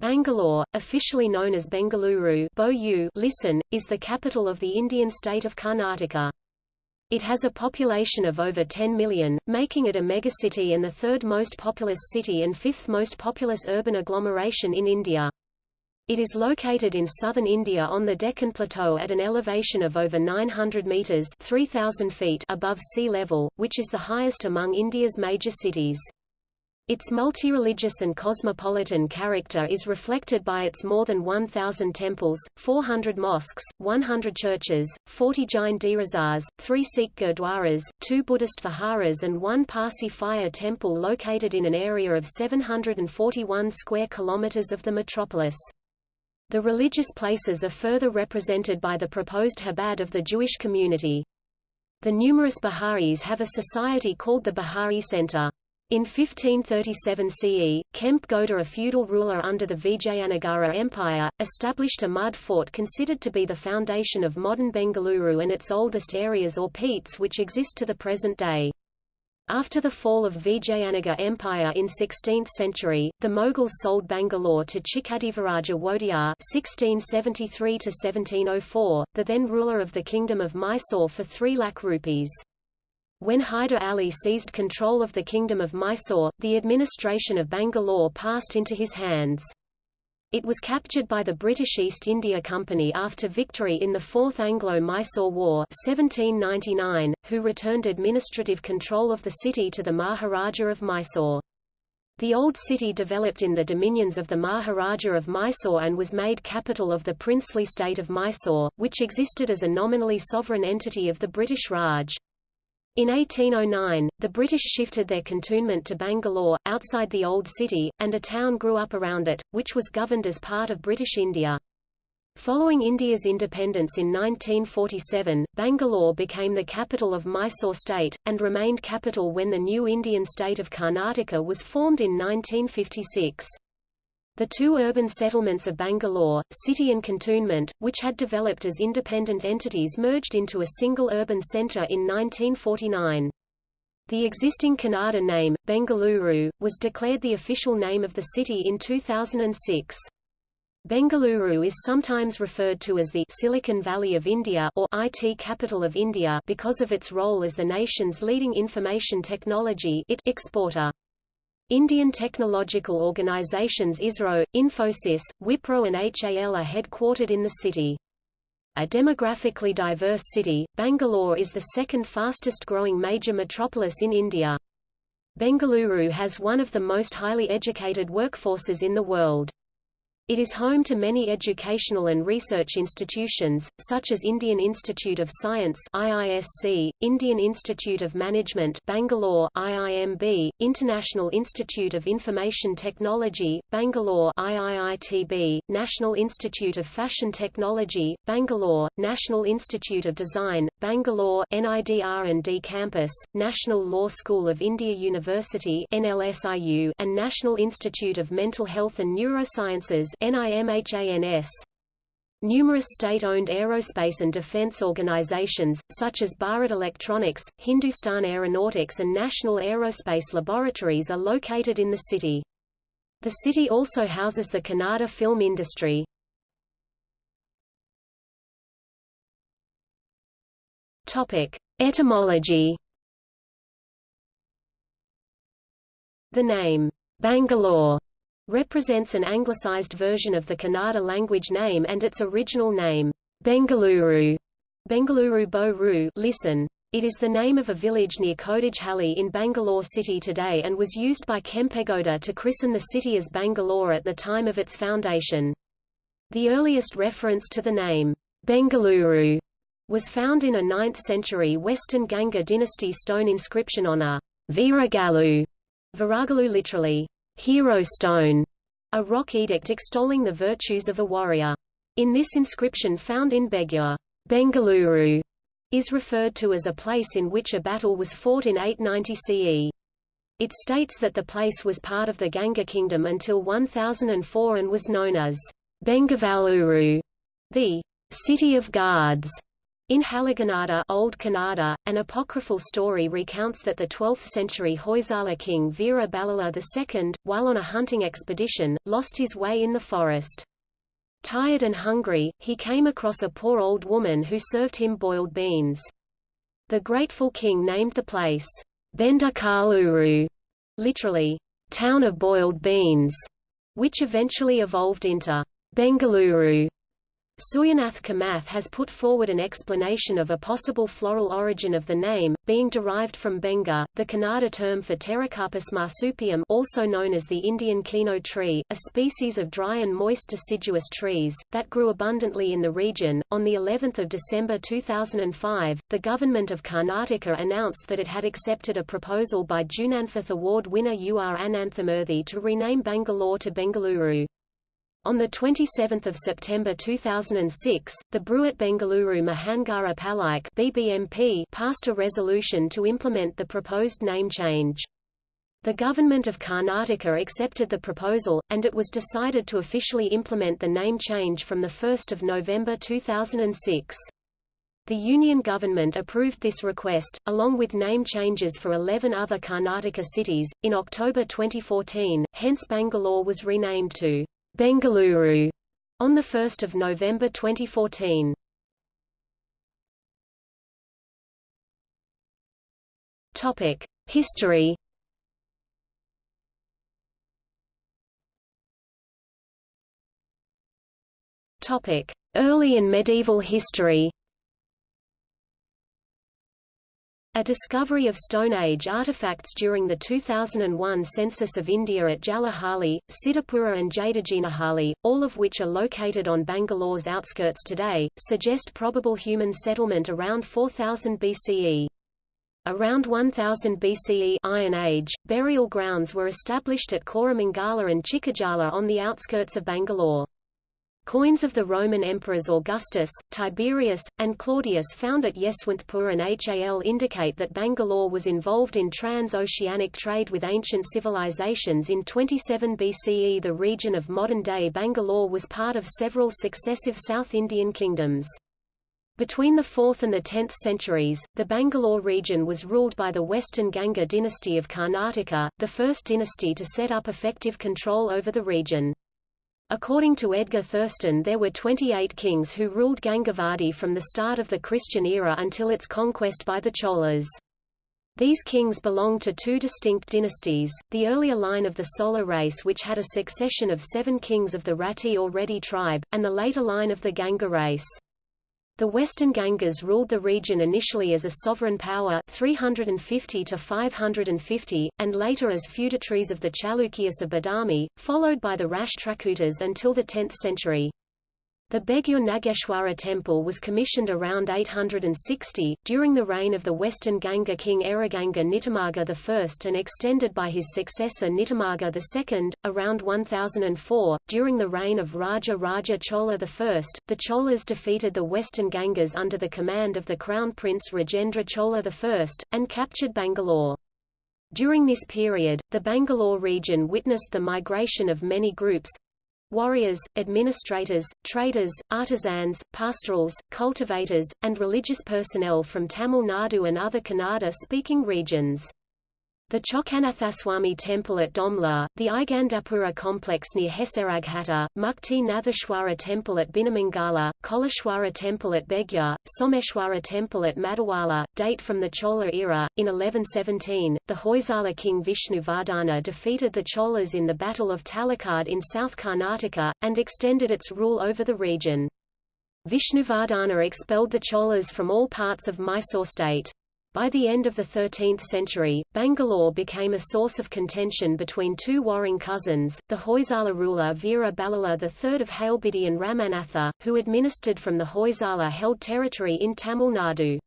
Bangalore, officially known as Bengaluru listen, is the capital of the Indian state of Karnataka. It has a population of over 10 million, making it a megacity and the third most populous city and fifth most populous urban agglomeration in India. It is located in southern India on the Deccan Plateau at an elevation of over 900 metres 3,000 feet above sea level, which is the highest among India's major cities. Its multi-religious and cosmopolitan character is reflected by its more than 1,000 temples, 400 mosques, 100 churches, 40 Jain derasars, 3 Sikh gurdwaras, 2 Buddhist viharas and 1 Parsi fire temple located in an area of 741 square kilometers of the metropolis. The religious places are further represented by the proposed Chabad of the Jewish community. The numerous Biharis have a society called the Bihari Center. In 1537 CE, Kempe Gowda a feudal ruler under the Vijayanagara Empire, established a mud fort considered to be the foundation of modern Bengaluru and its oldest areas or petes which exist to the present day. After the fall of Vijayanagar Empire in 16th century, the Mughals sold Bangalore to Chikkadevaraja Wodeyar (1673–1704), the then ruler of the Kingdom of Mysore, for 3 lakh rupees. When Hyder Ali seized control of the Kingdom of Mysore, the administration of Bangalore passed into his hands. It was captured by the British East India Company after victory in the Fourth Anglo-Mysore War 1799, who returned administrative control of the city to the Maharaja of Mysore. The old city developed in the dominions of the Maharaja of Mysore and was made capital of the princely state of Mysore, which existed as a nominally sovereign entity of the British Raj. In 1809, the British shifted their cantonment to Bangalore, outside the Old City, and a town grew up around it, which was governed as part of British India. Following India's independence in 1947, Bangalore became the capital of Mysore state, and remained capital when the new Indian state of Karnataka was formed in 1956. The two urban settlements of Bangalore, city and cantonment, which had developed as independent entities merged into a single urban centre in 1949. The existing Kannada name, Bengaluru, was declared the official name of the city in 2006. Bengaluru is sometimes referred to as the Silicon Valley of India or IT capital of India because of its role as the nation's leading information technology exporter. Indian technological organizations ISRO, Infosys, Wipro and HAL are headquartered in the city. A demographically diverse city, Bangalore is the second fastest growing major metropolis in India. Bengaluru has one of the most highly educated workforces in the world. It is home to many educational and research institutions, such as Indian Institute of Science IISC, Indian Institute of Management Bangalore IIMB, International Institute of Information Technology, Bangalore IIITB, National Institute of Fashion Technology, Bangalore, National Institute of Design, Bangalore NIDR&D Campus, National Law School of India University NLSIU, and National Institute of Mental Health and Neurosciences NIMHANS. Numerous state-owned aerospace and defense organizations, such as Bharat Electronics, Hindustan Aeronautics and National Aerospace Laboratories are located in the city. The city also houses the Kannada film industry. Topic: Etymology. The name Bangalore represents an anglicized version of the Kannada language name and its original name, Bengaluru. Bengaluru Bo listen. It is the name of a village near Kodigehalli in Bangalore city today and was used by Kempegowda to christen the city as Bangalore at the time of its foundation. The earliest reference to the name, Bengaluru, was found in a 9th-century Western Ganga dynasty stone inscription on a Viragalu, Viragalu literally, hero stone, a rock edict extolling the virtues of a warrior. In this inscription found in Begure, Bengaluru is referred to as a place in which a battle was fought in 890 CE. It states that the place was part of the Ganga kingdom until 1004 and was known as Bengavaluru, the city of guards. In Halegannada Old Kannada, an apocryphal story recounts that the 12th-century Hoysala king Veera Ballala II, while on a hunting expedition, lost his way in the forest. Tired and hungry, he came across a poor old woman who served him boiled beans. The grateful king named the place, Bendakaluru, literally, town of boiled beans, which eventually evolved into Bengaluru. Suryanath Kamath has put forward an explanation of a possible floral origin of the name, being derived from Benga, the Kannada term for Pterocarpus marsupium also known as the Indian kino tree, a species of dry and moist deciduous trees, that grew abundantly in the region. On the 11th of December 2005, the government of Karnataka announced that it had accepted a proposal by Jnanpith Award winner U. R. Ananthamurthy to rename Bangalore to Bengaluru. On 27 September 2006, the Bruhat Bengaluru Mahanagara Palike BBMP passed a resolution to implement the proposed name change. The government of Karnataka accepted the proposal, and it was decided to officially implement the name change from 1 November 2006. The Union government approved this request, along with name changes for 11 other Karnataka cities, in October 2014, hence Bangalore was renamed to Bengaluru on 1 November 2014. Topic: History. Topic: Early and medieval history. A discovery of Stone Age artifacts during the 2001 census of India at Jalahalli, Siddhapura and Jadigenahalli, all of which are located on Bangalore's outskirts today, suggest probable human settlement around 4000 BCE. Around 1000 BCE Iron Age, burial grounds were established at Koramangala and Chikkajala on the outskirts of Bangalore. Coins of the Roman emperors Augustus, Tiberius, and Claudius found at Yeshwanthpur and Hal indicate that Bangalore was involved in trans-oceanic trade with ancient civilizations in 27 BCE The region of modern-day Bangalore was part of several successive South Indian kingdoms. Between the 4th and the 10th centuries, the Bangalore region was ruled by the Western Ganga dynasty of Karnataka, the first dynasty to set up effective control over the region. According to Edgar Thurston there were 28 kings who ruled Gangavadi from the start of the Christian era until its conquest by the Cholas. These kings belonged to two distinct dynasties, the earlier line of the Solar race which had a succession of seven kings of the Rati or Reddy tribe, and the later line of the Ganga race. The Western Gangas ruled the region initially as a sovereign power 350 to 550, and later as feudatories of the Chalukyas of Badami, followed by the Rashtrakutas until the 10th century. The Begure Nageshwara temple was commissioned around 860, during the reign of the Western Ganga king Ereganga Nitimarga I and extended by his successor Nitimarga II, around 1004. During the reign of Raja Raja Chola I, the Cholas defeated the Western Gangas under the command of the Crown Prince Rajendra Chola I, and captured Bangalore. During this period, the Bangalore region witnessed the migration of many groups, warriors, administrators, traders, artisans, pastorals, cultivators, and religious personnel from Tamil Nadu and other Kannada-speaking regions. The Chokkanathaswamy temple at Domlur, the Aigandapura complex near Hesaraghatta, Mukti temple at Binnamangala, Choleshwara temple at Begur, Someshwara temple at Madiwala, date from the Chola era. In 1117, the Hoysala king Vishnuvardhana defeated the Cholas in the Battle of Talakad in South Karnataka, and extended its rule over the region. Vishnuvardhana expelled the Cholas from all parts of Mysore state. By the end of the 13th century, Bangalore became a source of contention between two warring cousins, the Hoysala ruler Veera Ballala III of Halebidu and Ramanatha, who administered from the Hoysala-held territory in Tamil Nadu.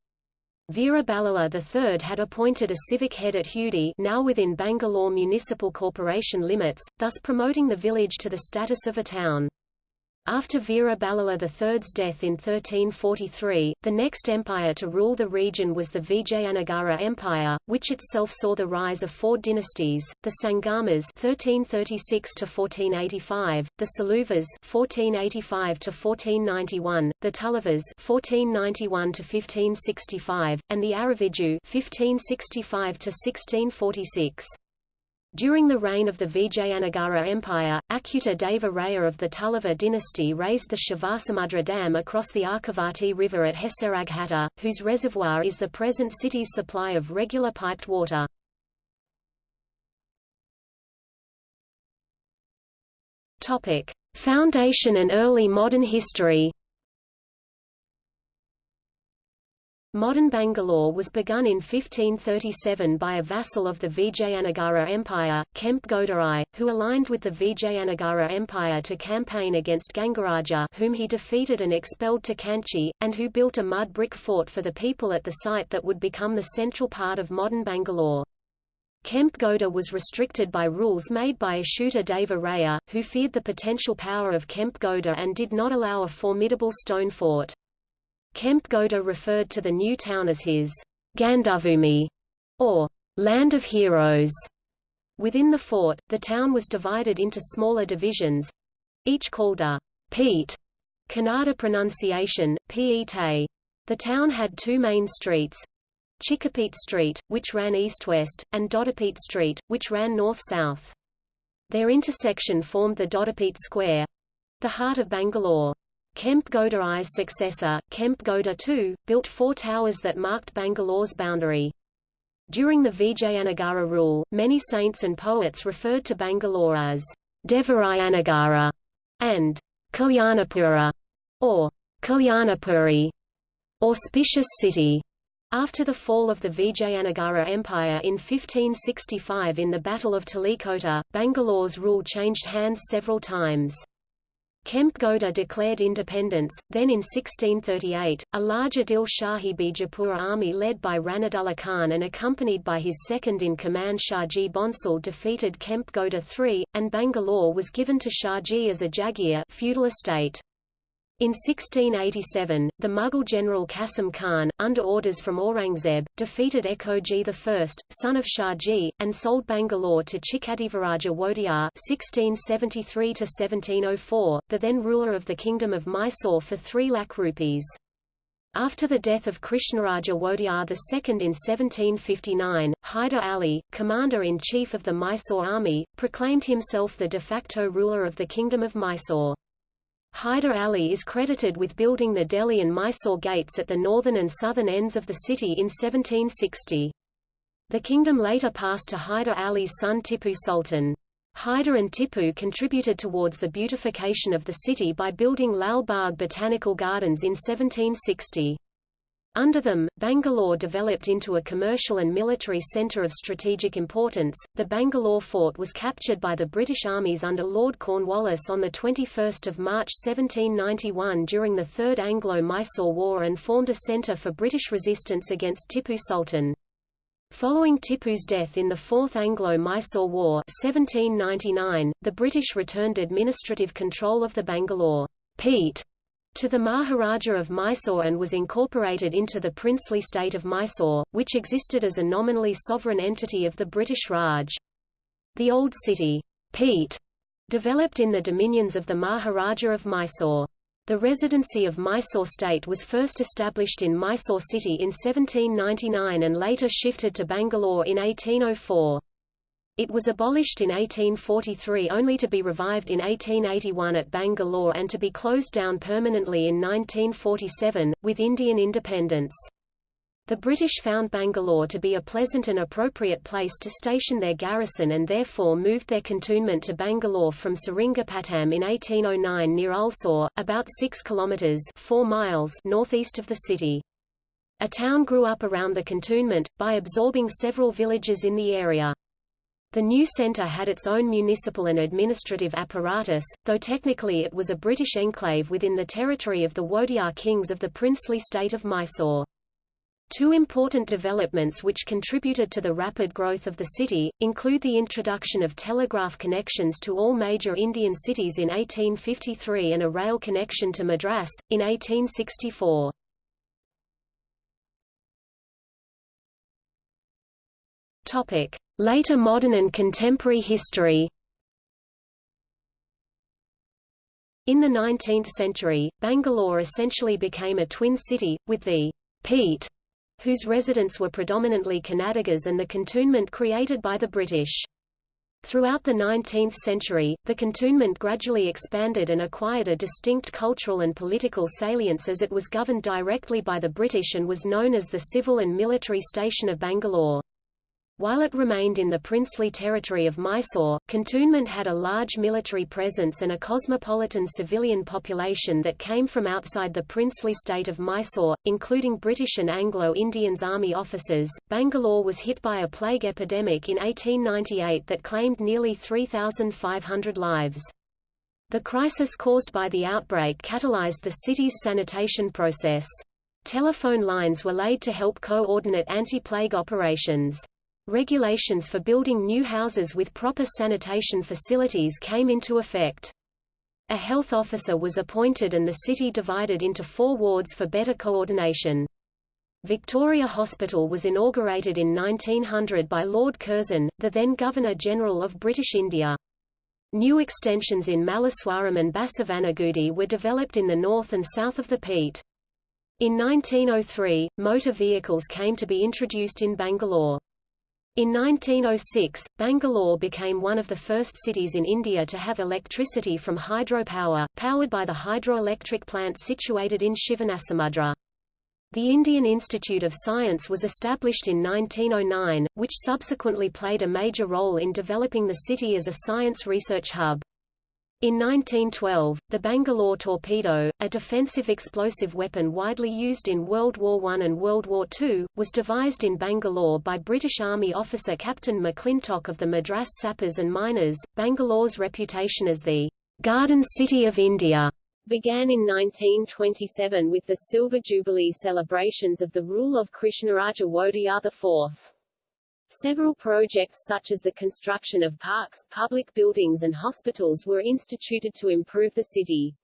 Veera Ballala III had appointed a civic head at Hudi now within Bangalore Municipal Corporation limits, thus promoting the village to the status of a town. After Veera Ballala III's death in 1343, the next empire to rule the region was the Vijayanagara Empire, which itself saw the rise of four dynasties: the Sangamas (1336–1485), the Saluvas (1485–1491), the Tuluvas (1491–1565), and the Aravidu (1565–1646). During the reign of the Vijayanagara Empire, Achyuta Deva Raya of the Tuluva dynasty raised the Shivasamudra Dam across the Arkavati River at Hesaraghatta, whose reservoir is the present city's supply of regular piped water. Foundation and early modern history Modern Bangalore was begun in 1537 by a vassal of the Vijayanagara Empire, Kempegowda who aligned with the Vijayanagara Empire to campaign against Gangaraja whom he defeated and expelled to Kanchi, and who built a mud brick fort for the people at the site that would become the central part of modern Bangalore. Kempegowda was restricted by rules made by Achyuta Deva Raya, who feared the potential power of Kempegowda and did not allow a formidable stone fort. Kempegowda referred to the new town as his Gandubhoomi, or Land of Heroes. Within the fort, the town was divided into smaller divisions, each called a Pete, Kannada pronunciation, Piete. The town had two main streets, Chikkapete Street, which ran east-west, and Doddapete Street, which ran north-south. Their intersection formed the Doddapete Square—the heart of Bangalore. Kempegowda I's successor, Kempegowda II, built four towers that marked Bangalore's boundary. During the Vijayanagara rule, many saints and poets referred to Bangalore as Devarayanagara and Kalyanapura, or Kalyanapuri, auspicious city. After the fall of the Vijayanagara Empire in 1565 in the Battle of Talikota, Bangalore's rule changed hands several times. Kempegowda declared independence, then in 1638, a large Adil Shahi Bijapur army led by Ranadullah Khan and accompanied by his second-in-command Shahji Bhonsle defeated Kempegowda III, and Bangalore was given to Shahji as a Jagir feudal estate. In 1687, the Mughal general Qasim Khan, under orders from Aurangzeb, defeated Ekoji I, son of Shahji, and sold Bangalore to Chikkadevaraja Wodeyar (1673–1704), the then ruler of the kingdom of Mysore, for 3 lakh rupees. After the death of Krishnaraja Wodeyar II in 1759, Hyder Ali, commander-in-chief of the Mysore army, proclaimed himself the de facto ruler of the kingdom of Mysore. Hyder Ali is credited with building the Delhi and Mysore gates at the northern and southern ends of the city in 1760. The kingdom later passed to Hyder Ali's son Tipu Sultan. Hyder and Tipu contributed towards the beautification of the city by building Lal Bagh Botanical Gardens in 1760. Under them, Bangalore developed into a commercial and military centre of strategic importance. The Bangalore fort was captured by the British armies under Lord Cornwallis on 21 March 1791 during the Third Anglo-Mysore War and formed a centre for British resistance against Tipu Sultan. Following Tipu's death in the Fourth Anglo-Mysore War 1799, the British returned administrative control of the Bangalore Pete to the Maharaja of Mysore and was incorporated into the princely state of Mysore, which existed as a nominally sovereign entity of the British Raj. The old city, Pete, developed in the dominions of the Maharaja of Mysore. The residency of Mysore state was first established in Mysore city in 1799 and later shifted to Bangalore in 1804. It was abolished in 1843 only to be revived in 1881 at Bangalore and to be closed down permanently in 1947, with Indian independence. The British found Bangalore to be a pleasant and appropriate place to station their garrison and therefore moved their cantonment to Bangalore from Seringapatam in 1809 near Ulsur, about 6 kilometres 4 miles northeast of the city. A town grew up around the cantonment, by absorbing several villages in the area. The new centre had its own municipal and administrative apparatus, though technically it was a British enclave within the territory of the Wodeyar kings of the princely state of Mysore. Two important developments which contributed to the rapid growth of the city, include the introduction of telegraph connections to all major Indian cities in 1853 and a rail connection to Madras, in 1864. Later modern and contemporary history In the 19th century, Bangalore essentially became a twin city, with the Pete whose residents were predominantly Kannadigas and the cantonment created by the British. Throughout the 19th century, the cantonment gradually expanded and acquired a distinct cultural and political salience as it was governed directly by the British and was known as the civil and military station of Bangalore. While it remained in the princely territory of Mysore, cantonment had a large military presence and a cosmopolitan civilian population that came from outside the princely state of Mysore, including British and Anglo-Indians army officers. Bangalore was hit by a plague epidemic in 1898 that claimed nearly 3,500 lives. The crisis caused by the outbreak catalyzed the city's sanitation process. Telephone lines were laid to help coordinate anti-plague operations. Regulations for building new houses with proper sanitation facilities came into effect. A health officer was appointed and the city divided into four wards for better coordination. Victoria Hospital was inaugurated in 1900 by Lord Curzon, the then Governor-General of British India. New extensions in Malleswaram and Basavanagudi were developed in the north and south of the Pete. In 1903, motor vehicles came to be introduced in Bangalore. In 1906, Bangalore became one of the first cities in India to have electricity from hydropower, powered by the hydroelectric plant situated in Shivanasamudra. The Indian Institute of Science was established in 1909, which subsequently played a major role in developing the city as a science research hub. In 1912, the Bangalore torpedo, a defensive explosive weapon widely used in World War I and World War II, was devised in Bangalore by British Army officer Captain McClintock of the Madras Sappers and Miners. Bangalore's reputation as the Garden City of India began in 1927 with the Silver Jubilee celebrations of the rule of Krishnaraja Wodeyar IV. Several projects such as the construction of parks, public buildings and hospitals were instituted to improve the city.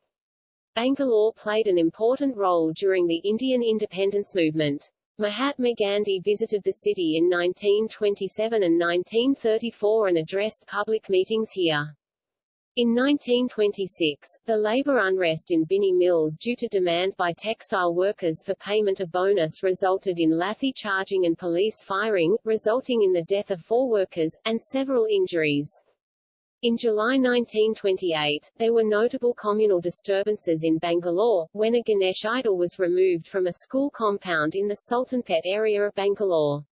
Bangalore played an important role during the Indian independence movement. Mahatma Gandhi visited the city in 1927 and 1934 and addressed public meetings here. In 1926, the labor unrest in Binny Mills due to demand by textile workers for payment of bonus resulted in lathi charging and police firing, resulting in the death of four workers, and several injuries. In July 1928, there were notable communal disturbances in Bangalore, when a Ganesh idol was removed from a school compound in the Sultanpet area of Bangalore.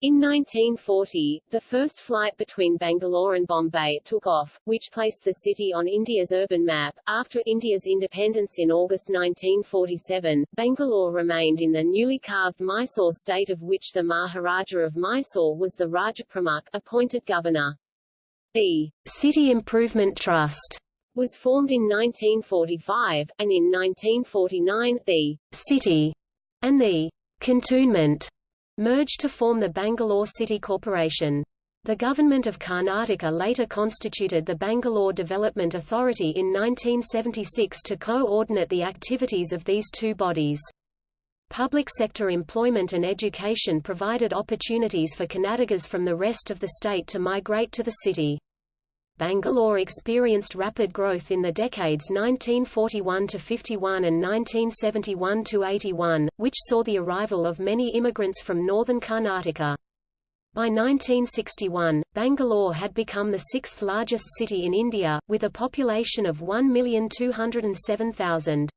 In 1940, the first flight between Bangalore and Bombay took off, which placed the city on India's urban map. After India's independence in August 1947, Bangalore remained in the newly carved Mysore state of which the Maharaja of Mysore was the Raja Pramukh, appointed governor. The City Improvement Trust was formed in 1945, and in 1949, the City and the Cantonment merged to form the Bangalore City Corporation. The government of Karnataka later constituted the Bangalore Development Authority in 1976 to coordinate the activities of these two bodies. Public sector employment and education provided opportunities for Kannadigas from the rest of the state to migrate to the city. Bangalore experienced rapid growth in the decades 1941–51 and 1971–81, which saw the arrival of many immigrants from northern Karnataka. By 1961, Bangalore had become the sixth largest city in India, with a population of 1,207,000.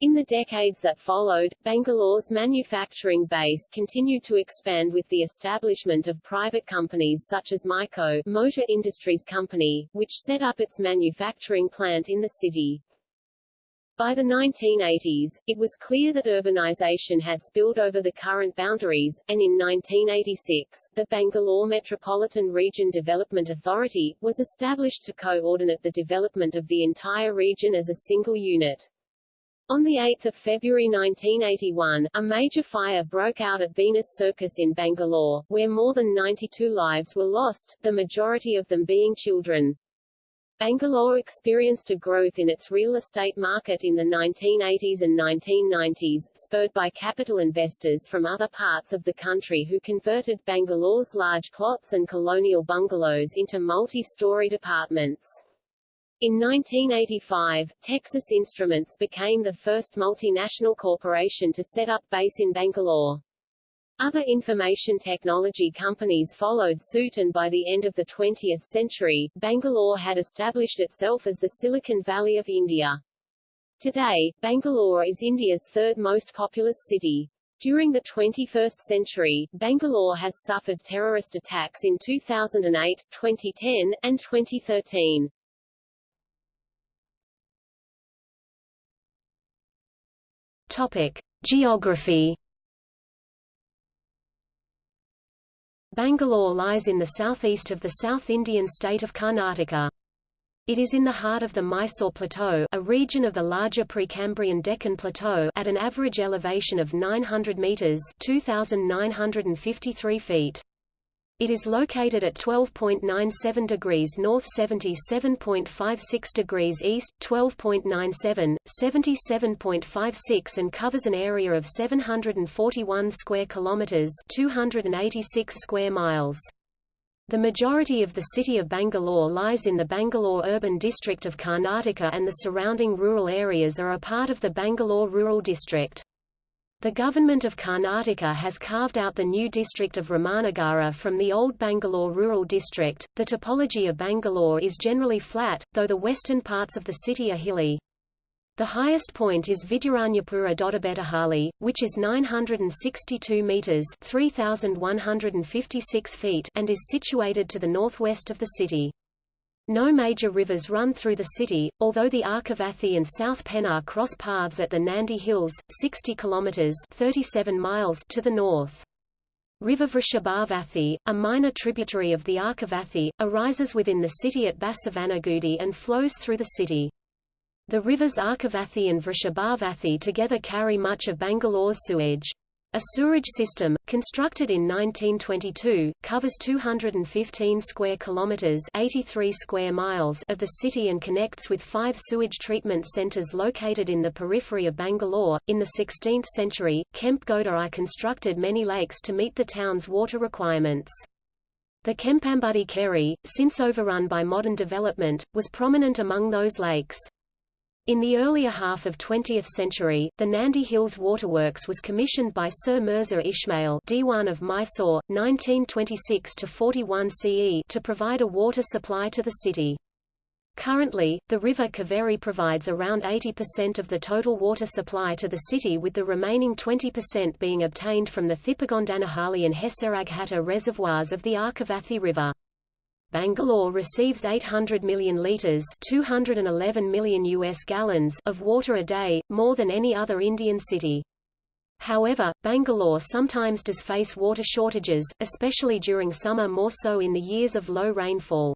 In the decades that followed, Bangalore's manufacturing base continued to expand with the establishment of private companies such as MICO Motor Industries Company, which set up its manufacturing plant in the city. By the 1980s, it was clear that urbanization had spilled over the current boundaries, and in 1986, the Bangalore Metropolitan Region Development Authority, was established to coordinate the development of the entire region as a single unit. On 8 February 1981, a major fire broke out at Venus Circus in Bangalore, where more than 92 lives were lost, the majority of them being children. Bangalore experienced a growth in its real estate market in the 1980s and 1990s, spurred by capital investors from other parts of the country who converted Bangalore's large plots and colonial bungalows into multi-storied apartments. In 1985, Texas Instruments became the first multinational corporation to set up base in Bangalore. Other information technology companies followed suit and by the end of the 20th century, Bangalore had established itself as the Silicon Valley of India. Today, Bangalore is India's third most populous city. During the 21st century, Bangalore has suffered terrorist attacks in 2008, 2010, and 2013. Topic: Geography. Bangalore lies in the southeast of the South Indian state of Karnataka. It is in the heart of the Mysore Plateau a region of the larger Precambrian Deccan Plateau at an average elevation of 900 metres 2,953 feet. It is located at 12.97 degrees north 77.56 degrees east, 12.97, 77.56 and covers an area of 741 square kilometers 286 square miles. The majority of the city of Bangalore lies in the Bangalore urban district of Karnataka and the surrounding rural areas are a part of the Bangalore Rural District. The government of Karnataka has carved out the new district of Ramanagara from the old Bangalore rural district. The topology of Bangalore is generally flat, though the western parts of the city are hilly. The highest point is Vidyaranyapura Doddabettahalli, which is 962 meters (3156 feet) and is situated to the northwest of the city. No major rivers run through the city, although the Arkavathi and South Pennar cross paths at the Nandi Hills, 60 kilometers (37 miles) to the north. River Vrishabhavathi, a minor tributary of the Arkavathi, arises within the city at Basavanagudi and flows through the city. The rivers Arkavathi and Vrishabhavathi together carry much of Bangalore's sewage. A sewerage system, constructed in 1922, covers 215 square kilometers (83 square miles) of the city and connects with five sewage treatment centers located in the periphery of Bangalore. In the 16th century, Gowda I constructed many lakes to meet the town's water requirements. The Kempambudhi Kere, since overrun by modern development, was prominent among those lakes. In the earlier half of 20th century, the Nandi Hills Waterworks was commissioned by Sir Mirza Ismail Diwan of Mysore, 1926–41 CE to provide a water supply to the city. Currently, the river Kaveri provides around 80% of the total water supply to the city with the remaining 20% being obtained from the Thippagondanahalli and Hesaraghatta reservoirs of the Arkavathi River. Bangalore receives 800 million liters, 211 million US gallons of water a day, more than any other Indian city. However, Bangalore sometimes does face water shortages, especially during summer more so in the years of low rainfall.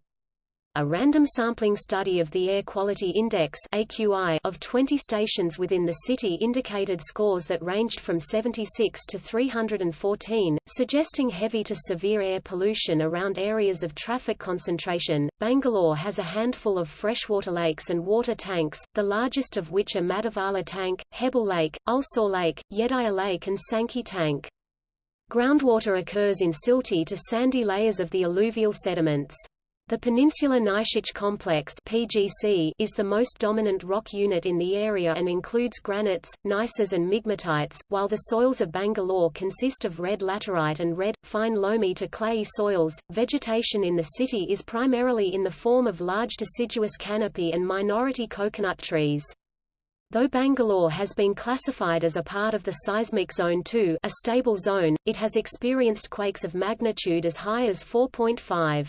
A random sampling study of the Air Quality Index of 20 stations within the city indicated scores that ranged from 76 to 314, suggesting heavy to severe air pollution around areas of traffic concentration. Bangalore has a handful of freshwater lakes and water tanks, the largest of which are Madivala Tank, Hebbal Lake, Ulsore Lake, Yediyur Lake and Sankey Tank. Groundwater occurs in silty to sandy layers of the alluvial sediments. The Peninsular Gneissic Complex (PGC) is the most dominant rock unit in the area and includes granites, gneisses and migmatites, while the soils of Bangalore consist of red laterite and red, fine loamy to clayey soils. Vegetation in the city is primarily in the form of large deciduous canopy and minority coconut trees. Though Bangalore has been classified as a part of the seismic zone 2, a stable zone, it has experienced quakes of magnitude as high as 4.5.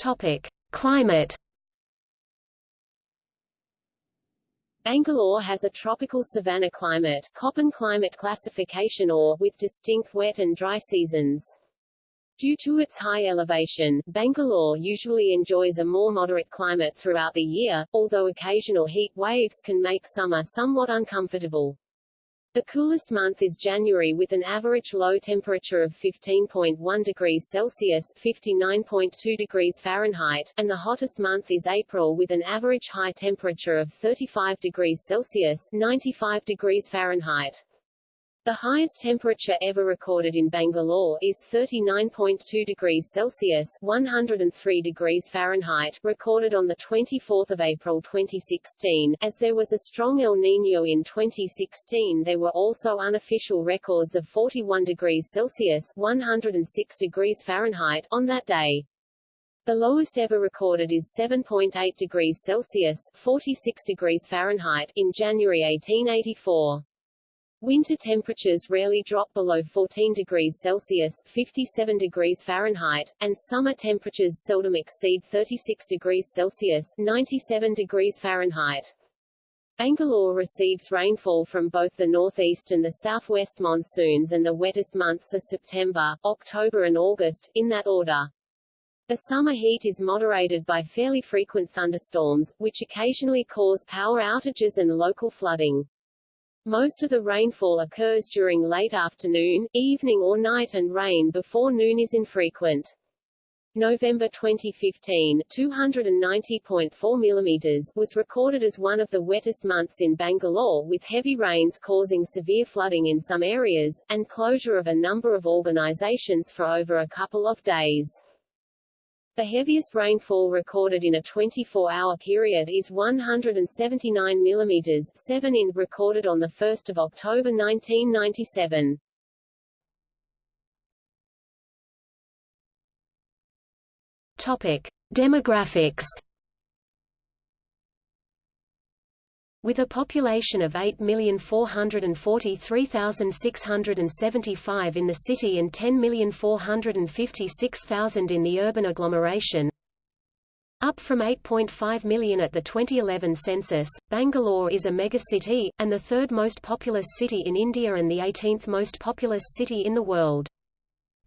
Topic: Climate. Bangalore has a tropical savanna climate, Köppen climate classification or with distinct wet and dry seasons. Due to its high elevation, Bangalore usually enjoys a more moderate climate throughout the year, although occasional heat waves can make summer somewhat uncomfortable. The coolest month is January with an average low temperature of 15.1 degrees Celsius 59.2 degrees Fahrenheit, and the hottest month is April with an average high temperature of 35 degrees Celsius 95 degrees Fahrenheit. The highest temperature ever recorded in Bangalore is 39.2 degrees Celsius 103 degrees Fahrenheit, recorded on 24 April 2016. As there was a strong El Niño in 2016 there were also unofficial records of 41 degrees Celsius 106 degrees Fahrenheit on that day. The lowest ever recorded is 7.8 degrees Celsius 46 degrees Fahrenheit in January 1884. Winter temperatures rarely drop below 14 degrees Celsius 57 degrees Fahrenheit, and summer temperatures seldom exceed 36 degrees Celsius 97 degrees Fahrenheit. Bangalore receives rainfall from both the northeast and the southwest monsoons and the wettest months are September, October and August, in that order. The summer heat is moderated by fairly frequent thunderstorms, which occasionally cause power outages and local flooding. Most of the rainfall occurs during late afternoon, evening or night and rain before noon is infrequent. November 2015, 290.4 mm was recorded as one of the wettest months in Bangalore with heavy rains causing severe flooding in some areas, and closure of a number of organizations for over a couple of days. The heaviest rainfall recorded in a 24-hour period is 179 mm 7 in recorded on 1 October 1997. Topic. Demographics With a population of 8,443,675 in the city and 10,456,000 in the urban agglomeration, up from 8.5 million at the 2011 census, Bangalore is a megacity, and the third most populous city in India and the 18th most populous city in the world.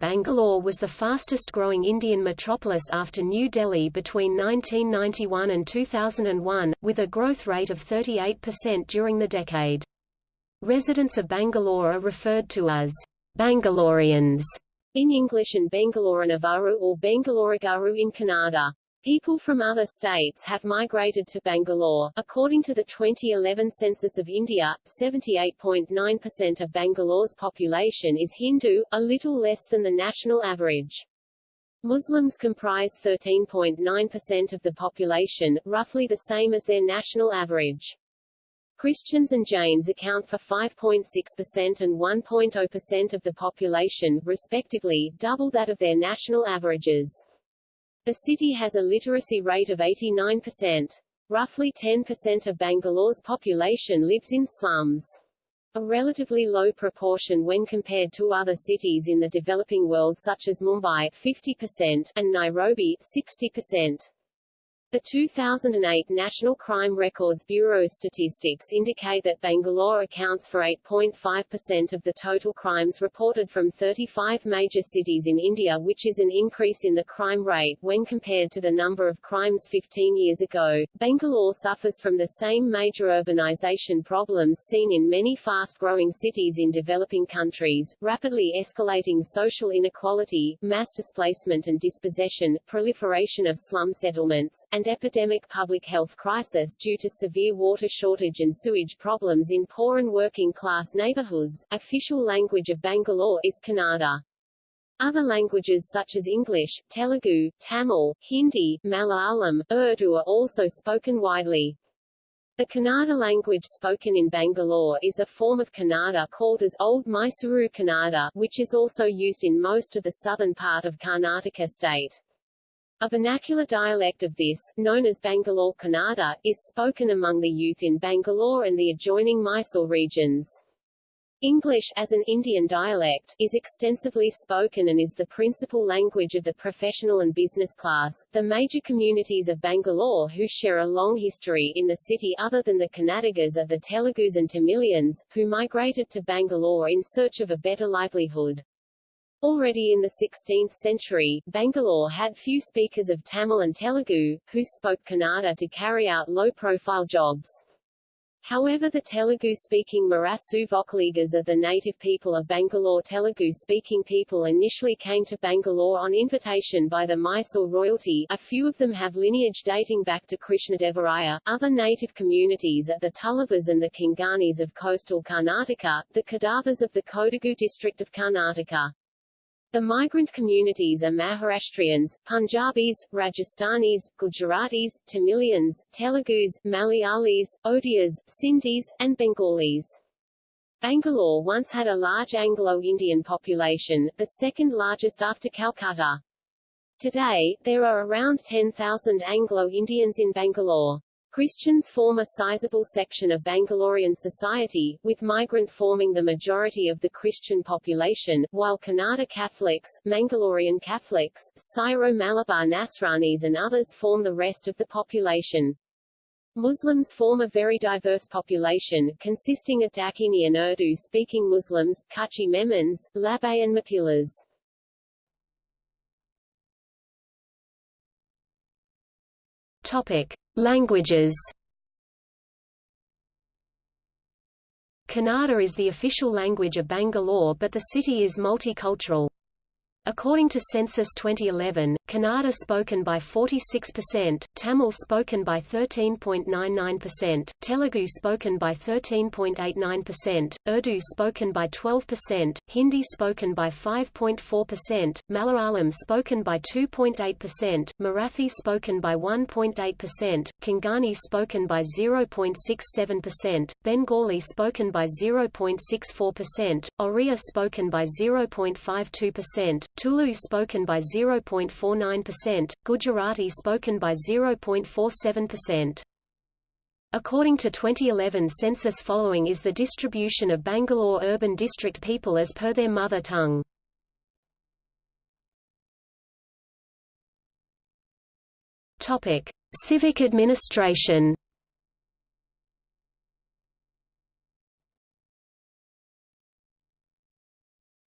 Bangalore was the fastest-growing Indian metropolis after New Delhi between 1991 and 2001, with a growth rate of 38% during the decade. Residents of Bangalore are referred to as Bangaloreans in English and Bangaloranavaru or Bangaloragaru in Kannada. People from other states have migrated to Bangalore. According to the 2011 census of India, 78.9% of Bangalore's population is Hindu, a little less than the national average. Muslims comprise 13.9% of the population, roughly the same as their national average. Christians and Jains account for 5.6% and 1.0% of the population, respectively, double that of their national averages. The city has a literacy rate of 89%. Roughly 10% of Bangalore's population lives in slums. A relatively low proportion when compared to other cities in the developing world such as Mumbai 50% and Nairobi 60%. The 2008 National Crime Records Bureau statistics indicate that Bangalore accounts for 8.5% of the total crimes reported from 35 major cities in India which is an increase in the crime rate when compared to the number of crimes 15 years ago. Bangalore suffers from the same major urbanization problems seen in many fast-growing cities in developing countries, rapidly escalating social inequality, mass displacement and dispossession, proliferation of slum settlements, and and epidemic public health crisis due to severe water shortage and sewage problems in poor and working-class neighborhoods. Official language of Bangalore is Kannada. Other languages such as English, Telugu, Tamil, Hindi, Malayalam, Urdu are also spoken widely. The Kannada language spoken in Bangalore is a form of Kannada called as Old Mysuru Kannada, which is also used in most of the southern part of Karnataka state. A vernacular dialect of this, known as Bangalore Kannada, is spoken among the youth in Bangalore and the adjoining Mysore regions. English, as an Indian dialect, is extensively spoken and is the principal language of the professional and business class. The major communities of Bangalore who share a long history in the city other than the Kannadigas are the Telugus and Tamilians, who migrated to Bangalore in search of a better livelihood. Already in the 16th century, Bangalore had few speakers of Tamil and Telugu, who spoke Kannada to carry out low-profile jobs. However the Telugu-speaking Morasu Vokkaligas of the native people of Bangalore Telugu-speaking people initially came to Bangalore on invitation by the Mysore royalty a few of them have lineage dating back to Krishnadevaraya, other native communities are the Tuluvas and the Konkanis of coastal Karnataka, the Kodavas of the Kodagu district of Karnataka. The migrant communities are Maharashtrians, Punjabis, Rajasthanis, Gujaratis, Tamilians, Telugus, Malayalis, Odias, Sindhis, and Bengalis. Bangalore once had a large Anglo-Indian population, the second largest after Calcutta. Today, there are around 10,000 Anglo-Indians in Bangalore. Christians form a sizable section of Bangalorean society, with migrant forming the majority of the Christian population, while Kannada Catholics, Mangalorean Catholics, Syro-Malabar Nasranis and others form the rest of the population. Muslims form a very diverse population, consisting of Dakhini and Urdu-speaking Muslims, Kutchi Memons, Labbay and Mappilas. Topic. Languages Kannada is the official language of Bangalore but the city is multicultural. According to Census 2011, Kannada spoken by 46%, Tamil spoken by 13.99%, Telugu spoken by 13.89%, Urdu spoken by 12%, Hindi spoken by 5.4%, Malayalam spoken by 2.8%, Marathi spoken by 1.8%, Konkani spoken by 0.67%, Bengali spoken by 0.64%, Oriya spoken by 0.52%, Tulu spoken by 0.49%, Gujarati spoken by 0.47%. According to 2011 census following is the distribution of Bangalore urban district people as per their mother tongue. Topic: Civic administration.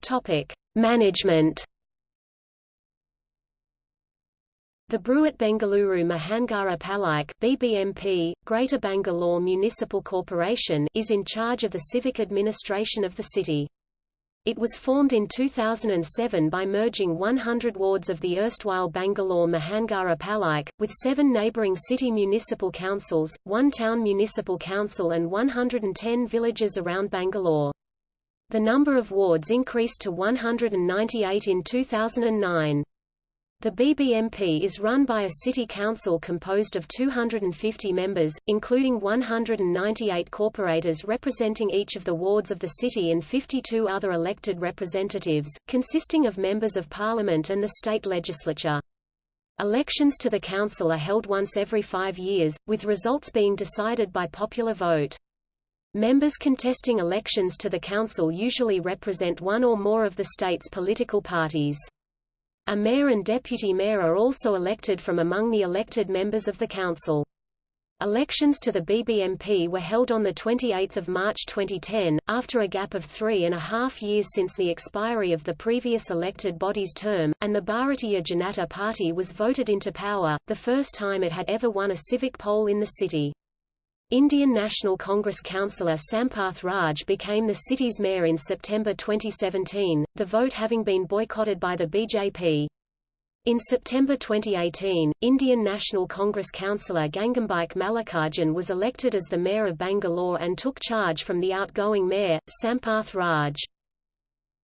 Topic: Management The Bruhat Bengaluru Mahanagara Palike BBMP, Greater Bangalore Municipal Corporation is in charge of the civic administration of the city. It was formed in 2007 by merging 100 wards of the erstwhile Bangalore Mahanagara Palike, with seven neighbouring city municipal councils, one town municipal council and 110 villages around Bangalore. The number of wards increased to 198 in 2009. The BBMP is run by a city council composed of 250 members, including 198 corporators representing each of the wards of the city and 52 other elected representatives, consisting of members of parliament and the state legislature. Elections to the council are held once every five years, with results being decided by popular vote. Members contesting elections to the council usually represent one or more of the state's political parties. A mayor and deputy mayor are also elected from among the elected members of the council. Elections to the BBMP were held on 28 March 2010, after a gap of three and a half years since the expiry of the previous elected body's term, and the Bharatiya Janata Party was voted into power, the first time it had ever won a civic poll in the city. Indian National Congress councillor Sampath Raj became the city's mayor in September 2017, the vote having been boycotted by the BJP. In September 2018, Indian National Congress councillor Gangambike Mallikarjun was elected as the mayor of Bangalore and took charge from the outgoing mayor, Sampath Raj.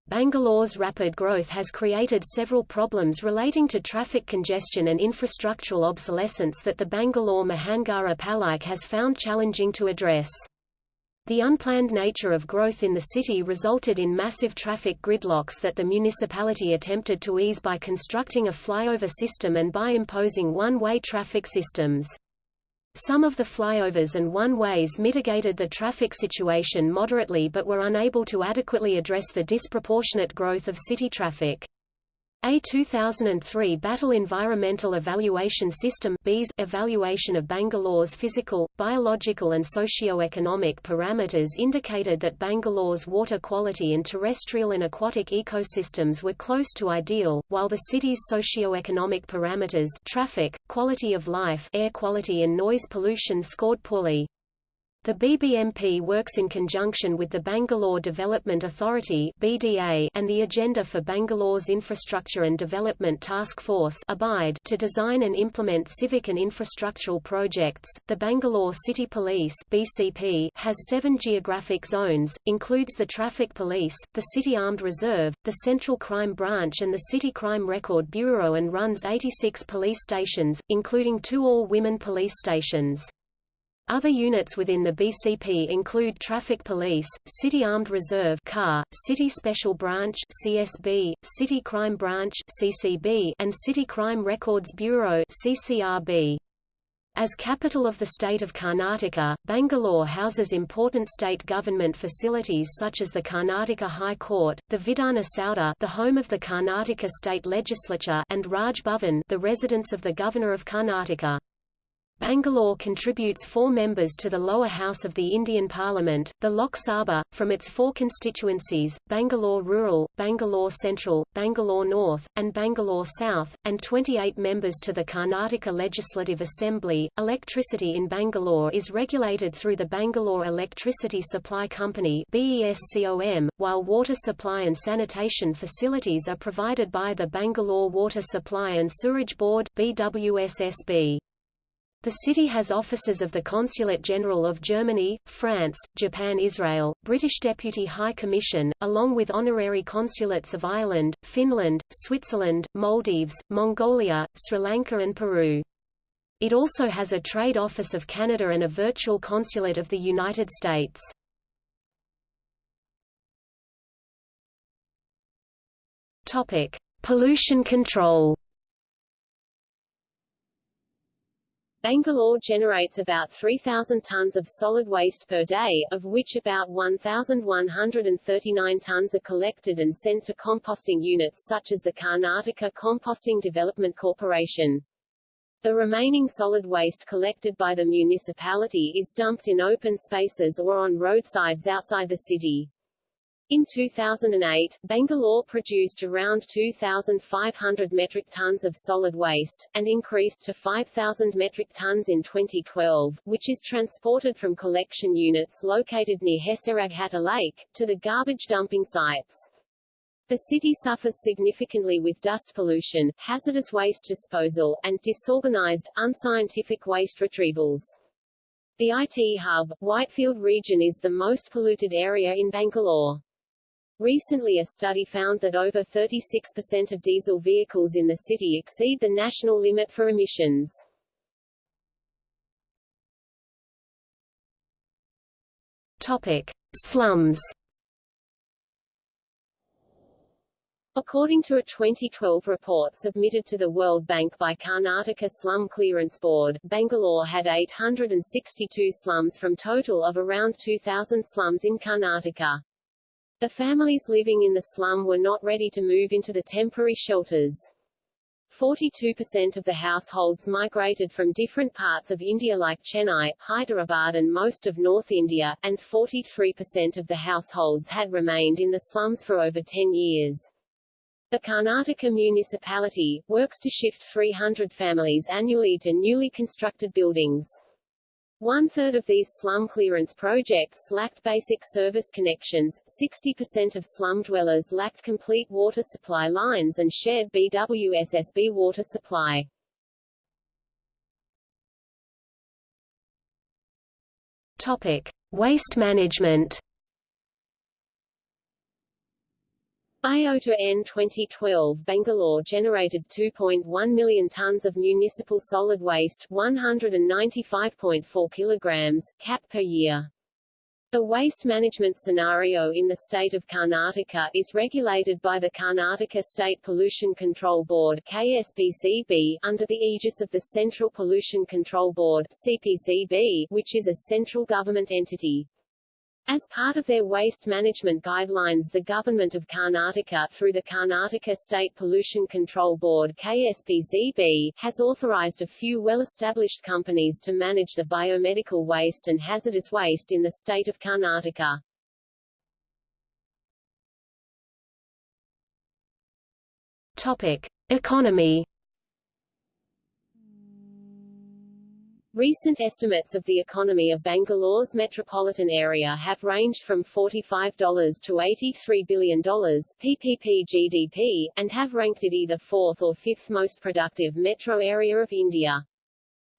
Bangalore's rapid growth has created several problems relating to traffic congestion and infrastructural obsolescence that the Bangalore Mahanagara Palike has found challenging to address. The unplanned nature of growth in the city resulted in massive traffic gridlocks that the municipality attempted to ease by constructing a flyover system and by imposing one-way traffic systems. Some of the flyovers and one-ways mitigated the traffic situation moderately but were unable to adequately address the disproportionate growth of city traffic. A 2003 Battelle Environmental Evaluation System evaluation of Bangalore's physical, biological and socio-economic parameters indicated that Bangalore's water quality and terrestrial and aquatic ecosystems were close to ideal, while the city's socio-economic parameters traffic, quality of life air quality and noise pollution scored poorly. The BBMP works in conjunction with the Bangalore Development Authority (BDA) and the Agenda for Bangalore's Infrastructure and Development Task Force (ABIDE) to design and implement civic and infrastructural projects. The Bangalore City Police (BCP) has 7 geographic zones, includes the Traffic Police, the City Armed Reserve, the Central Crime Branch and the City Crime Record Bureau and runs 86 police stations, including two all-women police stations. Other units within the BCP include Traffic Police, City Armed Reserve CAR, City Special Branch CSB, City Crime Branch CCB, and City Crime Records Bureau CCRB. As capital of the state of Karnataka, Bangalore houses important state government facilities such as the Karnataka High Court, the Vidhana Soudha the home of the Karnataka state legislature and Raj Bhavan the residence of the Governor of Karnataka. Bangalore contributes four members to the lower house of the Indian Parliament, the Lok Sabha, from its four constituencies, Bangalore Rural, Bangalore Central, Bangalore North, and Bangalore South, and 28 members to the Karnataka Legislative Assembly. Electricity in Bangalore is regulated through the Bangalore Electricity Supply Company BESCOM, while water supply and sanitation facilities are provided by the Bangalore Water Supply and Sewerage Board BWSSB. The city has offices of the Consulate General of Germany, France, Japan Israel, British Deputy High Commission, along with honorary consulates of Ireland, Finland, Switzerland, Maldives, Mongolia, Sri Lanka and Peru. It also has a trade office of Canada and a virtual consulate of the United States. Topic: Pollution control. Bangalore generates about 3,000 tons of solid waste per day, of which about 1,139 tons are collected and sent to composting units such as the Karnataka Composting Development Corporation. The remaining solid waste collected by the municipality is dumped in open spaces or on roadsides outside the city. In 2008, Bangalore produced around 2,500 metric tons of solid waste, and increased to 5,000 metric tons in 2012, which is transported from collection units located near Hesaraghatta Lake, to the garbage dumping sites. The city suffers significantly with dust pollution, hazardous waste disposal, and disorganized, unscientific waste retrievals. The IT hub, Whitefield region is the most polluted area in Bangalore. Recently a study found that over 36% of diesel vehicles in the city exceed the national limit for emissions. Topic: Slums. According to a 2012 report submitted to the World Bank by Karnataka Slum Clearance Board, Bangalore had 862 slums from total of around 2,000 slums in Karnataka. The families living in the slum were not ready to move into the temporary shelters. 42% of the households migrated from different parts of India like Chennai, Hyderabad and most of North India, and 43% of the households had remained in the slums for over 10 years. The Karnataka municipality, works to shift 300 families annually to newly constructed buildings. One-third of these slum clearance projects lacked basic service connections, 60% of slum dwellers lacked complete water supply lines and shared BWSSB water supply. Topic. Waste management IOTA N 2012 Bangalore generated 2.1 million tons of municipal solid waste 195.4 kilograms, CAP per year. The waste management scenario in the state of Karnataka is regulated by the Karnataka State Pollution Control Board KSPCB, under the aegis of the Central Pollution Control Board CPCB, which is a central government entity. As part of their waste management guidelines the Government of Karnataka through the Karnataka State Pollution Control Board KSPCB, has authorized a few well-established companies to manage the biomedical waste and hazardous waste in the state of Karnataka. Topic. Economy Recent estimates of the economy of Bangalore's metropolitan area have ranged from $45 to $83 billion PPP GDP, and have ranked it either fourth or fifth most productive metro area of India.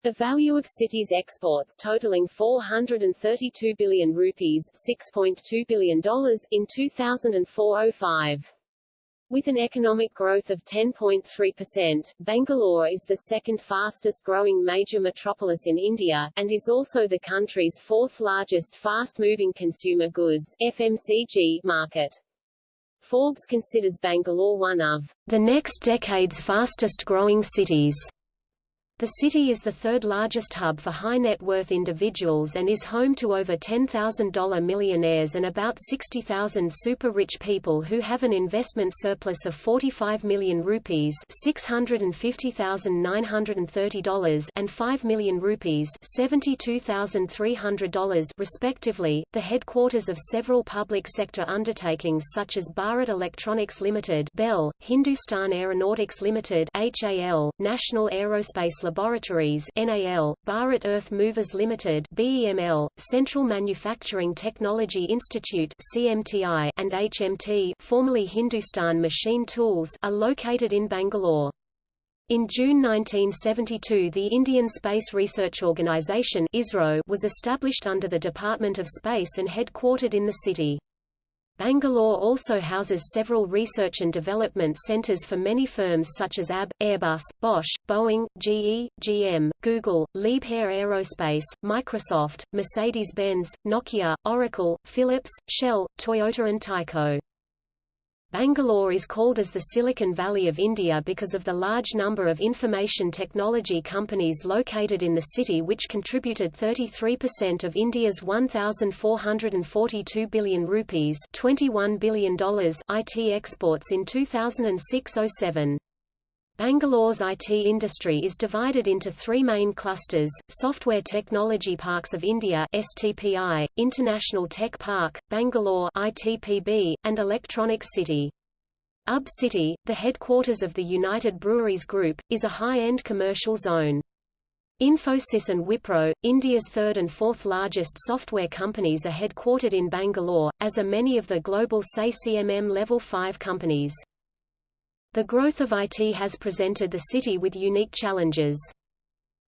The value of city's exports totaling 432 billion rupees $6.2 billion in 2004-05. With an economic growth of 10.3%, Bangalore is the second fastest growing major metropolis in India, and is also the country's fourth largest fast-moving consumer goods FMCG market. Forbes considers Bangalore one of the next decade's fastest growing cities. The city is the third largest hub for high-net-worth individuals and is home to over $10,000 millionaires and about 60,000 super-rich people who have an investment surplus of 45 million rupees $650,930 and 5 million rupees $72,300 respectively. The headquarters of several public sector undertakings such as Bharat Electronics Limited (BEL), Hindustan Aeronautics Limited (HAL), National Aerospace Laboratories NAL, Bharat Earth Movers Limited BEML, Central Manufacturing Technology Institute CMTI, and HMT formerly Hindustan Machine Tools are located in Bangalore. In June 1972 the Indian Space Research Organisation was established under the Department of Space and headquartered in the city. Bangalore also houses several research and development centers for many firms such as AB, Airbus, Bosch, Boeing, GE, GM, Google, Liebherr Aerospace, Microsoft, Mercedes-Benz, Nokia, Oracle, Philips, Shell, Toyota and Tyco. Bangalore is called as the Silicon Valley of India because of the large number of information technology companies located in the city which contributed 33% of India's 1442 billion rupees, $21 billion IT exports in 2006-07. Bangalore's IT industry is divided into three main clusters, Software Technology Parks of India STPI, International Tech Park, Bangalore ITPB, and Electronics City. UB City, the headquarters of the United Breweries Group, is a high-end commercial zone. Infosys and Wipro, India's third and fourth largest software companies are headquartered in Bangalore, as are many of the global SAE CMM Level 5 companies. The growth of IT has presented the city with unique challenges.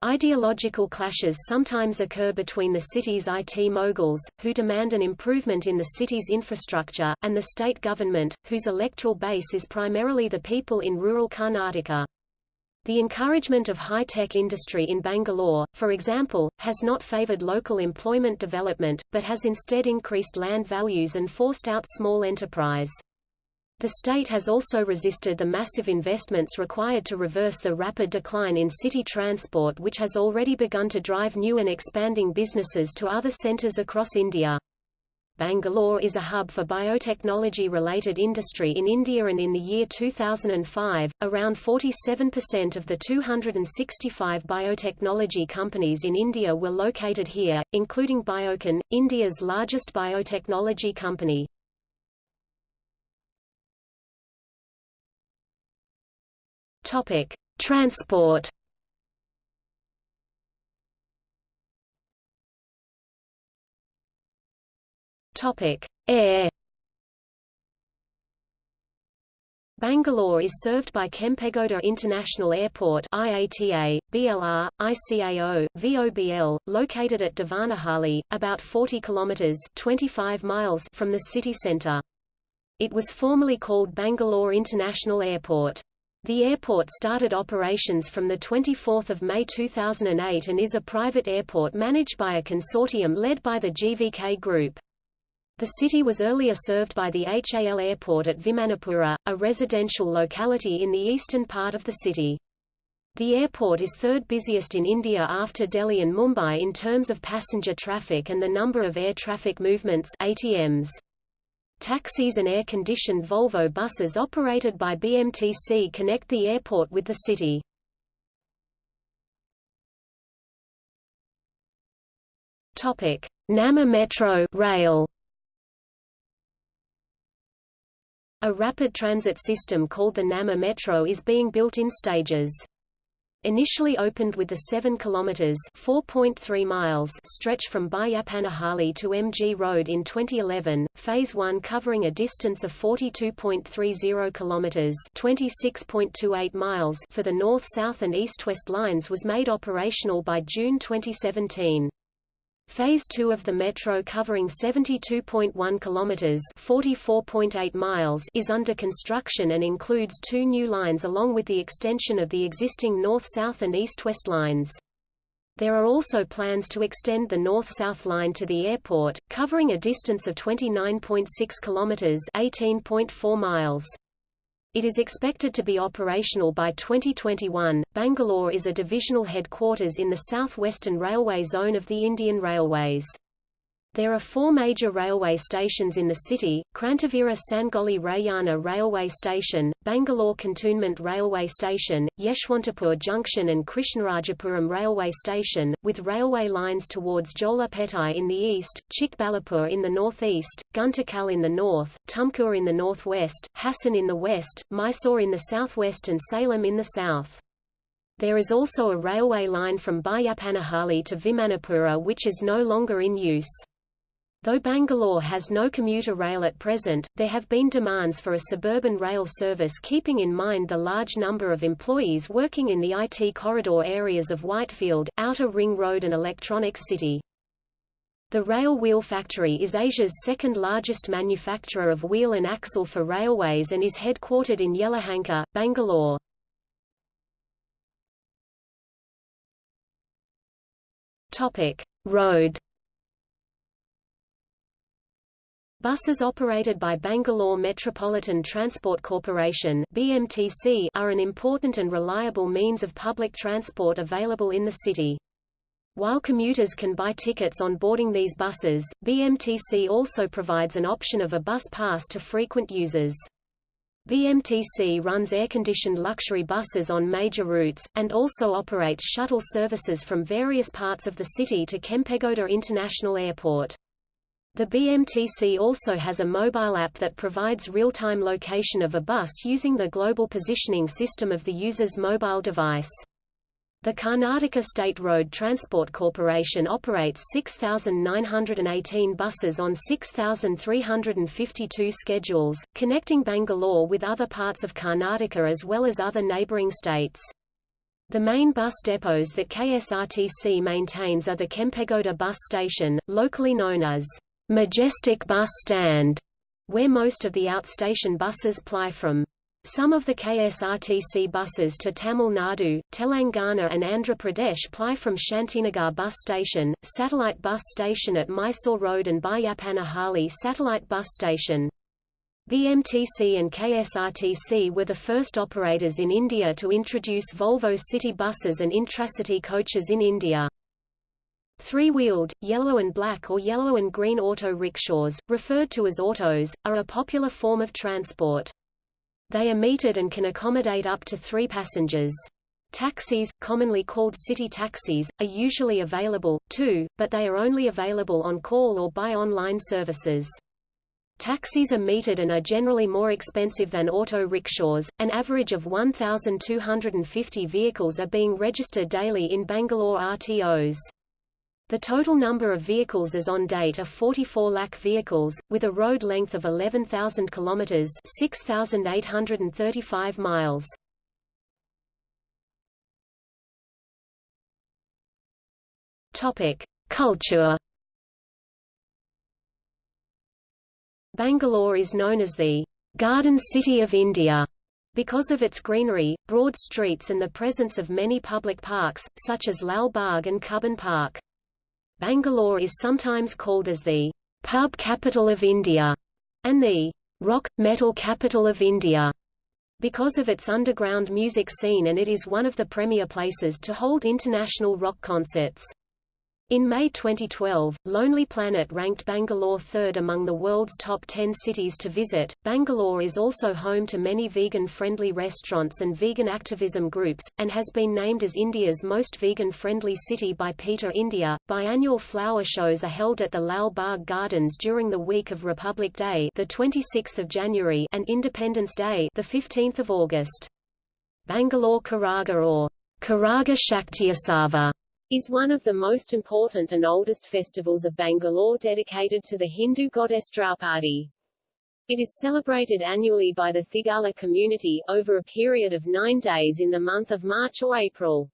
Ideological clashes sometimes occur between the city's IT moguls, who demand an improvement in the city's infrastructure, and the state government, whose electoral base is primarily the people in rural Karnataka. The encouragement of high-tech industry in Bangalore, for example, has not favored local employment development, but has instead increased land values and forced out small enterprise. The state has also resisted the massive investments required to reverse the rapid decline in city transport which has already begun to drive new and expanding businesses to other centres across India. Bangalore is a hub for biotechnology-related industry in India and in the year 2005, around 47% of the 265 biotechnology companies in India were located here, including Biocon, India's largest biotechnology company. Topic: Transport. Topic: Air. Bangalore is served by Kempegowda International Airport IATA, BLR, ICAO, VOBL, located at Devanahalli, about 40 kilometers 25 miles from the city center. It was formerly called Bangalore International Airport. The airport started operations from 24 May 2008 and is a private airport managed by a consortium led by the GVK Group. The city was earlier served by the HAL airport at Vimanapura, a residential locality in the eastern part of the city. The airport is third busiest in India after Delhi and Mumbai in terms of passenger traffic and the number of air traffic movements ATMs. Taxis and air-conditioned Volvo buses operated by BMTC connect the airport with the city. Topic: Namma Metro rail. A rapid transit system called the Namma Metro is being built in stages. Initially opened with the 7 kilometers (4.3 miles) stretch from Baiyappanahalli to MG Road in 2011, phase 1 covering a distance of 42.30 kilometers (26.28 miles) for the north-south and east-west lines was made operational by June 2017. Phase 2 of the metro covering 72.1 kilometers, 44.8 miles is under construction and includes two new lines along with the extension of the existing north-south and east-west lines. There are also plans to extend the north-south line to the airport, covering a distance of 29.6 kilometers, 18.4 miles. It is expected to be operational by 2021. Bangalore is a divisional headquarters in the south-western railway zone of the Indian Railways. There are four major railway stations in the city, Krantivira Sangolli Rayanna Railway Station, Bangalore Cantonment Railway Station, Yeshwantapur Junction and Krishnarajapuram Railway Station, with railway lines towards Jolarpettai in the east, Chikballapur in the northeast, Guntakal in the north, Tumkur in the northwest, Hassan in the west, Mysore in the southwest and Salem in the south. There is also a railway line from Baiyappanahalli to Vimanapura which is no longer in use. Though Bangalore has no commuter rail at present, there have been demands for a suburban rail service keeping in mind the large number of employees working in the IT corridor areas of Whitefield, Outer Ring Road and Electronics City. The Rail Wheel Factory is Asia's second largest manufacturer of wheel and axle for railways and is headquartered in Yelahanka, Bangalore. Road Buses operated by Bangalore Metropolitan Transport Corporation BMTC are an important and reliable means of public transport available in the city. While commuters can buy tickets on boarding these buses, BMTC also provides an option of a bus pass to frequent users. BMTC runs air-conditioned luxury buses on major routes, and also operates shuttle services from various parts of the city to Kempegowda International Airport. The BMTC also has a mobile app that provides real-time location of a bus using the global positioning system of the user's mobile device. The Karnataka State Road Transport Corporation operates 6,918 buses on 6,352 schedules, connecting Bangalore with other parts of Karnataka as well as other neighbouring states. The main bus depots that KSRTC maintains are the Kempegowda bus station, locally known as Majestic Bus Stand, where most of the outstation buses ply from. Some of the KSRTC buses to Tamil Nadu, Telangana and Andhra Pradesh ply from Shantinagar bus station, satellite bus station at Mysore Road and Baiyappanahalli satellite bus station. BMTC and KSRTC were the first operators in India to introduce Volvo city buses and intracity coaches in India. Three-wheeled, yellow and black or yellow and green auto rickshaws, referred to as autos, are a popular form of transport. They are metered and can accommodate up to three passengers. Taxis, commonly called city taxis, are usually available, too, but they are only available on call or by online services. Taxis are metered and are generally more expensive than auto rickshaws. An average of 1,250 vehicles are being registered daily in Bangalore RTOs. The total number of vehicles as on date are 44 lakh vehicles, with a road length of 11,000 kilometers (6,835 miles). Topic: Culture. Bangalore is known as the Garden City of India because of its greenery, broad streets and the presence of many public parks, such as Lal Bagh and Cubbon Park. Bangalore is sometimes called as the pub capital of India and the rock metal capital of India. because of its underground music scene and it is one of the premier places to hold international rock concerts. In May 2012, Lonely Planet ranked Bangalore third among the world's top 10 cities to visit. Bangalore is also home to many vegan friendly restaurants and vegan activism groups, and has been named as India's most vegan friendly city by PETA India. Biannual flower shows are held at the Lal Bagh Gardens during the week of Republic Day, the 26th of January, and Independence Day, the 15th of August. Bangalore Karaga or Karaga Shaktyotsava is one of the most important and oldest festivals of Bangalore dedicated to the Hindu goddess Draupadi. It is celebrated annually by the Thigala community, over a period of nine days in the month of March or April.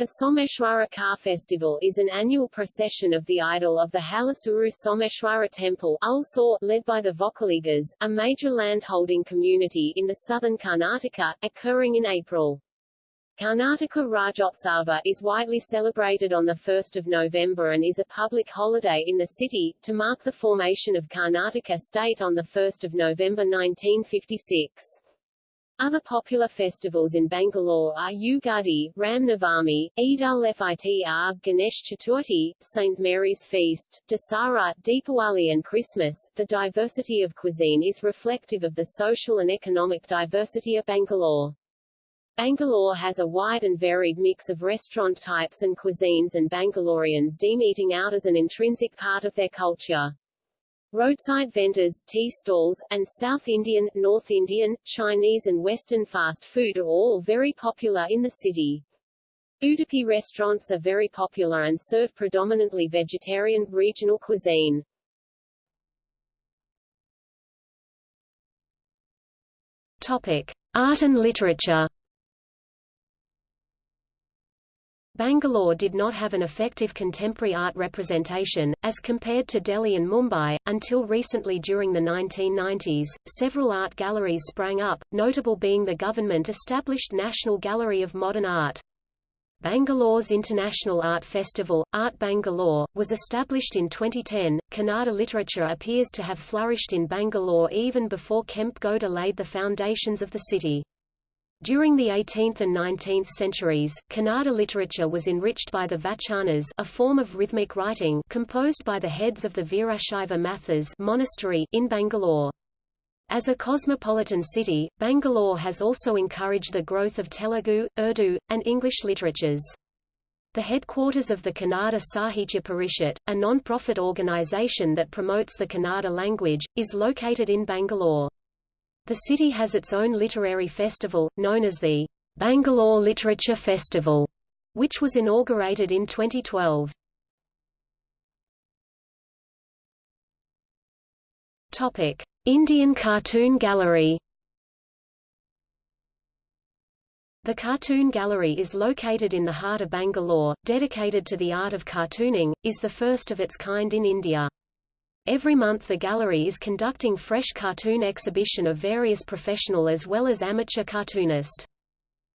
The Someshwara Car Festival is an annual procession of the idol of the Halasuru Someshwara Temple Ulsor, led by the Vokkaligas, a major landholding community in the southern Karnataka, occurring in April. Karnataka Rajotsava is widely celebrated on 1 November and is a public holiday in the city, to mark the formation of Karnataka state on 1 November 1956. Other popular festivals in Bangalore are Ugadi, Ram Navami, Eid al-Fitr, Ganesh Chaturthi, St. Mary's Feast, Dasara, Deepawali and Christmas. The diversity of cuisine is reflective of the social and economic diversity of Bangalore. Bangalore has a wide and varied mix of restaurant types and cuisines and Bangaloreans deem eating out as an intrinsic part of their culture. Roadside vendors, tea stalls, and South Indian, North Indian, Chinese and Western fast food are all very popular in the city. Udupi restaurants are very popular and serve predominantly vegetarian, regional cuisine. Topic. Art and literature Bangalore did not have an effective contemporary art representation, as compared to Delhi and Mumbai, until recently during the 1990s. Several art galleries sprang up, notable being the government-established National Gallery of Modern Art. Bangalore's International Art Festival, Art Bangalore, was established in 2010. Kannada literature appears to have flourished in Bangalore even before Kempe Gowda laid the foundations of the city. During the 18th and 19th centuries, Kannada literature was enriched by the Vachanas a form of rhythmic writing composed by the heads of the Veerashaiva Mathas monastery in Bangalore. As a cosmopolitan city, Bangalore has also encouraged the growth of Telugu, Urdu, and English literatures. The headquarters of the Kannada Sahitya Parishat, a non-profit organization that promotes the Kannada language, is located in Bangalore. The city has its own literary festival, known as the Bangalore Literature Festival, which was inaugurated in 2012. Topic: Indian Cartoon Gallery. The Cartoon Gallery is located in the heart of Bangalore, dedicated to the art of cartooning, is the first of its kind in India. Every month the gallery is conducting fresh cartoon exhibition of various professional as well as amateur cartoonist.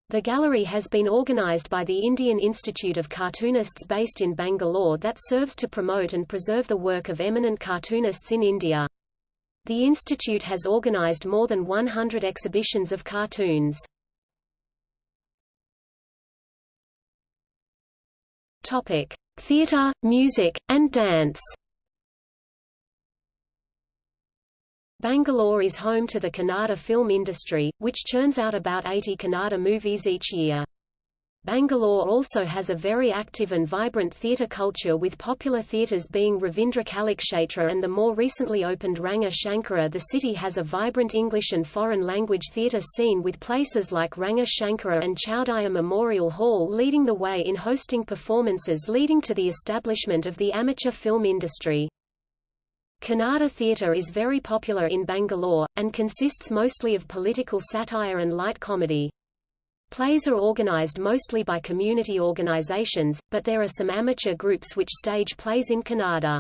The gallery has been organized by the Indian Institute of Cartoonists based in Bangalore that serves to promote and preserve the work of eminent cartoonists in India. The institute has organized more than 100 exhibitions of cartoons. Topic: Theatre, music, and dance. Bangalore is home to the Kannada film industry, which churns out about 80 Kannada movies each year. Bangalore also has a very active and vibrant theatre culture with popular theatres being Ravindra Kalakshetra and the more recently opened Ranga Shankara. The city has a vibrant English and foreign language theatre scene with places like Ranga Shankara and Chowdiah Memorial Hall leading the way in hosting performances leading to the establishment of the amateur film industry. Kannada theatre is very popular in Bangalore, and consists mostly of political satire and light comedy. Plays are organized mostly by community organizations, but there are some amateur groups which stage plays in Kannada.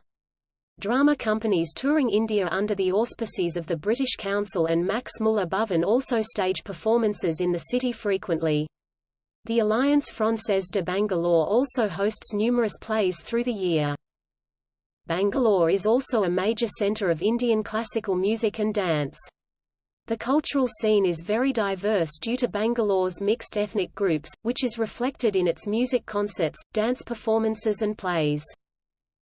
Drama companies touring India under the auspices of the British Council and Max Muller Bhavan also stage performances in the city frequently. The Alliance Française de Bangalore also hosts numerous plays through the year. Bangalore is also a major center of Indian classical music and dance. The cultural scene is very diverse due to Bangalore's mixed ethnic groups, which is reflected in its music concerts, dance performances and plays.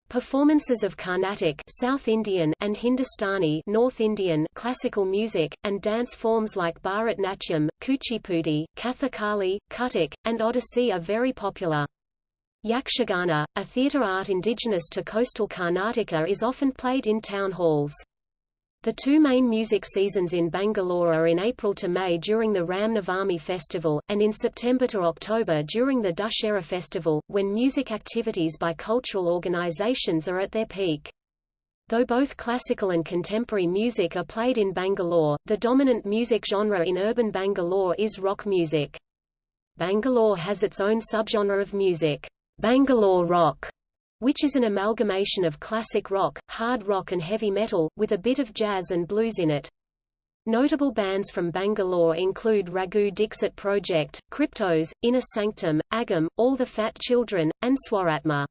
Performances of Carnatic South Indian and Hindustani North Indian classical music, and dance forms like Bharatnatyam, Kuchipudi, Kathakali, Kathak, and Odissi are very popular. Yakshagana, a theatre art indigenous to coastal Karnataka is often played in town halls. The two main music seasons in Bangalore are in April to May during the Ram Navami festival, and in September to October during the Dussehra festival, when music activities by cultural organizations are at their peak. Though both classical and contemporary music are played in Bangalore, the dominant music genre in urban Bangalore is rock music. Bangalore has its own subgenre of music, Bangalore rock, which is an amalgamation of classic rock, hard rock and heavy metal, with a bit of jazz and blues in it. Notable bands from Bangalore include Raghu Dixit Project, Kryptos, Inner Sanctum, Agam, All the Fat Children, and Swaratma.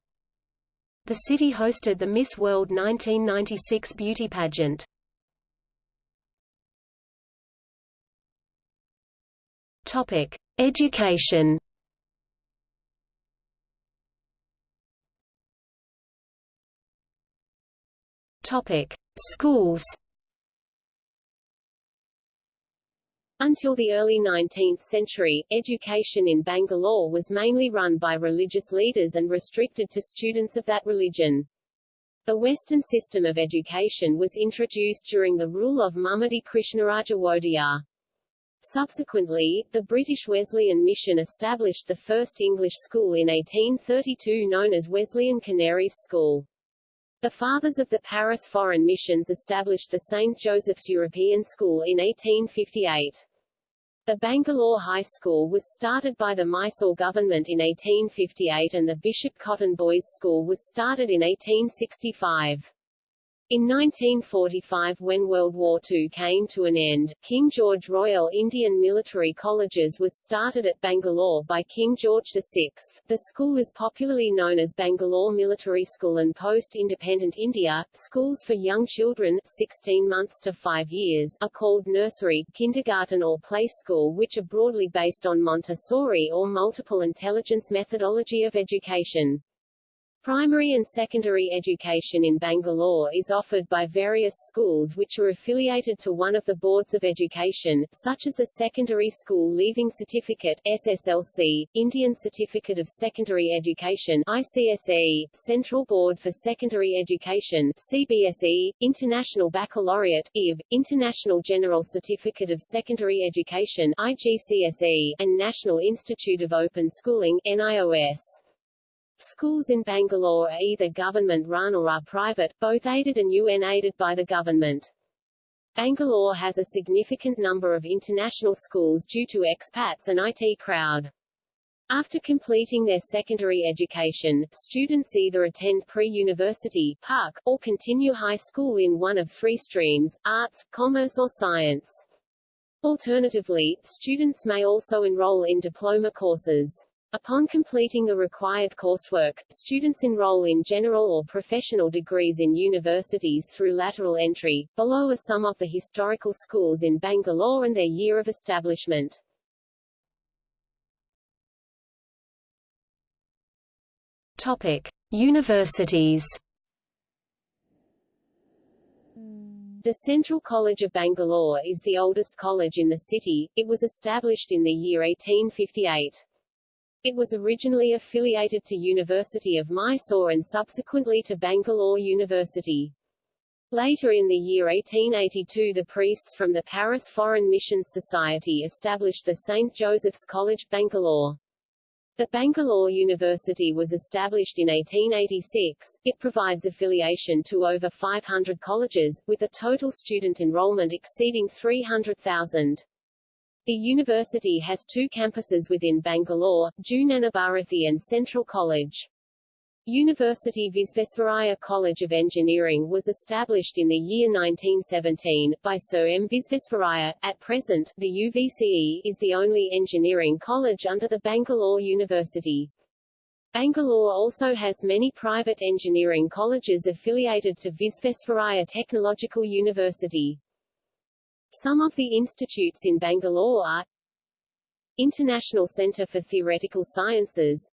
The city hosted the Miss World 1996 beauty pageant. Topic: Education. Topic: Schools. Until the early 19th century, education in Bangalore was mainly run by religious leaders and restricted to students of that religion. The Western system of education was introduced during the rule of Mummadi Krishnaraja Wodeyar. Subsequently, the British Wesleyan Mission established the first English school in 1832 known as Wesleyan Canarese School. The Fathers of the Paris Foreign Missions established the St. Joseph's European School in 1858. The Bangalore High School was started by the Mysore government in 1858 and the Bishop Cotton Boys School was started in 1865. In 1945 when World War II came to an end, King George Royal Indian Military Colleges was started at Bangalore by King George VI. The school is popularly known as Bangalore Military School and post-independent India, schools for young children 16 months to 5 years are called nursery, kindergarten or play school which are broadly based on Montessori or multiple intelligence methodology of education. Primary and secondary education in Bangalore is offered by various schools which are affiliated to one of the boards of education, such as the Secondary School Leaving Certificate SSLC, Indian Certificate of Secondary Education ICSE, Central Board for Secondary Education CBSE, International Baccalaureate IB, International General Certificate of Secondary Education IGCSE, and National Institute of Open Schooling NIOS. Schools in Bangalore are either government-run or are private, both aided and UN-aided by the government. Bangalore has a significant number of international schools due to expats and IT crowd. After completing their secondary education, students either attend pre-university (PUC) or continue high school in one of three streams, arts, commerce or science. Alternatively, students may also enroll in diploma courses. Upon completing the required coursework, students enroll in general or professional degrees in universities through lateral entry. Below are some of the historical schools in Bangalore and their year of establishment. Topic: Universities. The Central College of Bangalore is the oldest college in the city. It was established in the year 1858. It was originally affiliated to University of Mysore and subsequently to Bangalore University. Later in the year 1882 the priests from the Paris Foreign Missions Society established the St. Joseph's College, Bangalore. The Bangalore University was established in 1886. It provides affiliation to over 500 colleges, with a total student enrollment exceeding 300,000. The university has two campuses within Bangalore, Jnanabharathi and Central College. University Visvesvaraya College of Engineering was established in the year 1917, by Sir M. Visvesvaraya. At present, the UVCE is the only engineering college under the Bangalore University. Bangalore also has many private engineering colleges affiliated to Visvesvaraya Technological University. Some of the institutes in Bangalore are International Centre for Theoretical Sciences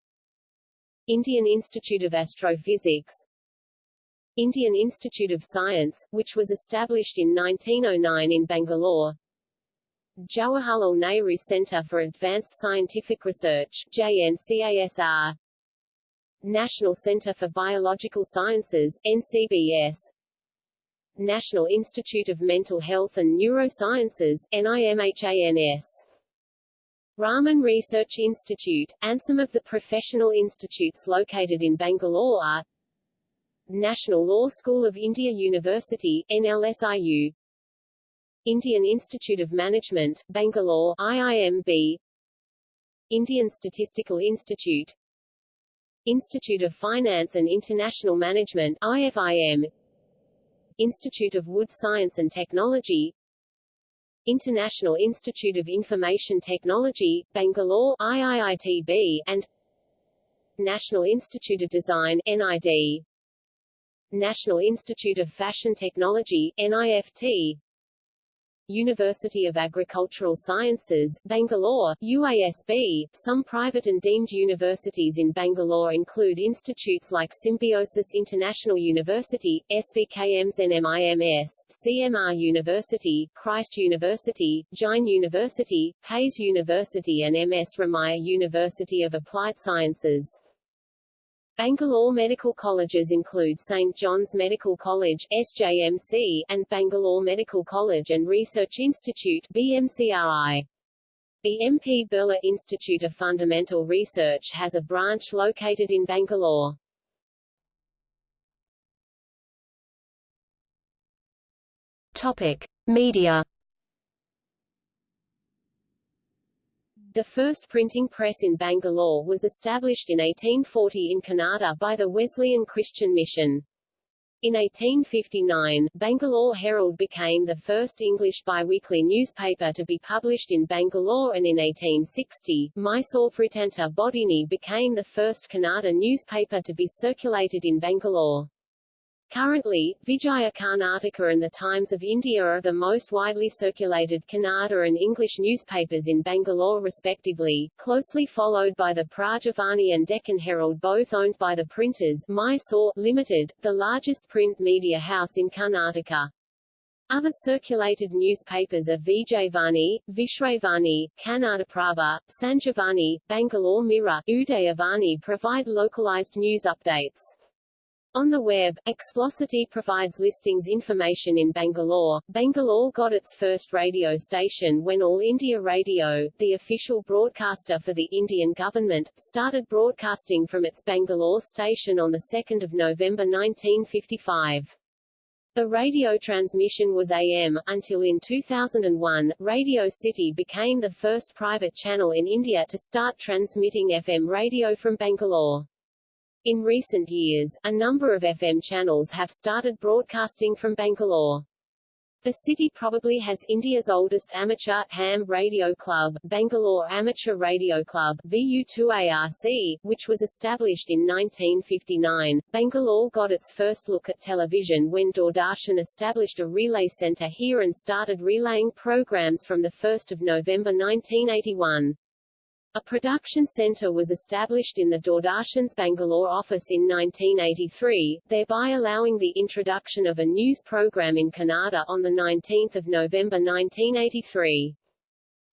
Indian Institute of Astrophysics Indian Institute of Science, which was established in 1909 in Bangalore Jawaharlal Nehru Centre for Advanced Scientific Research JNCASR National Centre for Biological Sciences NCBS National Institute of Mental Health and Neurosciences NIMHANS Raman Research Institute, and some of the professional institutes located in Bangalore are National Law School of India University NLSIU Indian Institute of Management, Bangalore IIMB Indian Statistical Institute Institute of Finance and International Management IFIM Institute of Wood Science and Technology International Institute of Information Technology, Bangalore IIITB, and National Institute of Design NID National Institute of Fashion Technology NIFT University of Agricultural Sciences, Bangalore, UASB. Some private and deemed universities in Bangalore include institutes like Symbiosis International University, SVKM's NMIMS, CMR University, Christ University, Jain University, Hayes University and MS Ramaiah University of Applied Sciences. Bangalore medical colleges include St. John's Medical College SJMC, and Bangalore Medical College and Research Institute BMCRI. The MP Birla Institute of Fundamental Research has a branch located in Bangalore. Topic: Media The first printing press in Bangalore was established in 1840 in Kannada by the Wesleyan Christian Mission. In 1859, Bangalore Herald became the first English biweekly newspaper to be published in Bangalore and in 1860, Mysore Vrittanta Bodhini became the first Kannada newspaper to be circulated in Bangalore. Currently, Vijaya Karnataka and the Times of India are the most widely circulated Kannada and English newspapers in Bangalore respectively, closely followed by the Prajavani and Deccan Herald both owned by the printers Mysore Limited, the largest print media house in Karnataka. Other circulated newspapers are Vijayvani, Vishwavani, Kannadaprabha, Sanjivani, Bangalore Mirror, Udayavani provide localized news updates. On the web, Explocity provides listings information in Bangalore. Bangalore got its first radio station when All India Radio, the official broadcaster for the Indian government, started broadcasting from its Bangalore station on 2 November 1955. The radio transmission was AM, until in 2001, Radio City became the first private channel in India to start transmitting FM radio from Bangalore. In recent years, a number of FM channels have started broadcasting from Bangalore. The city probably has India's oldest amateur ham radio club, Bangalore Amateur Radio Club VU2ARC, which was established in 1959. Bangalore got its first look at television when Doordarshan established a relay center here and started relaying programs from 1 November 1981. A production centre was established in the Doordarshan's Bangalore office in 1983, thereby allowing the introduction of a news program in Kannada on 19 November 1983.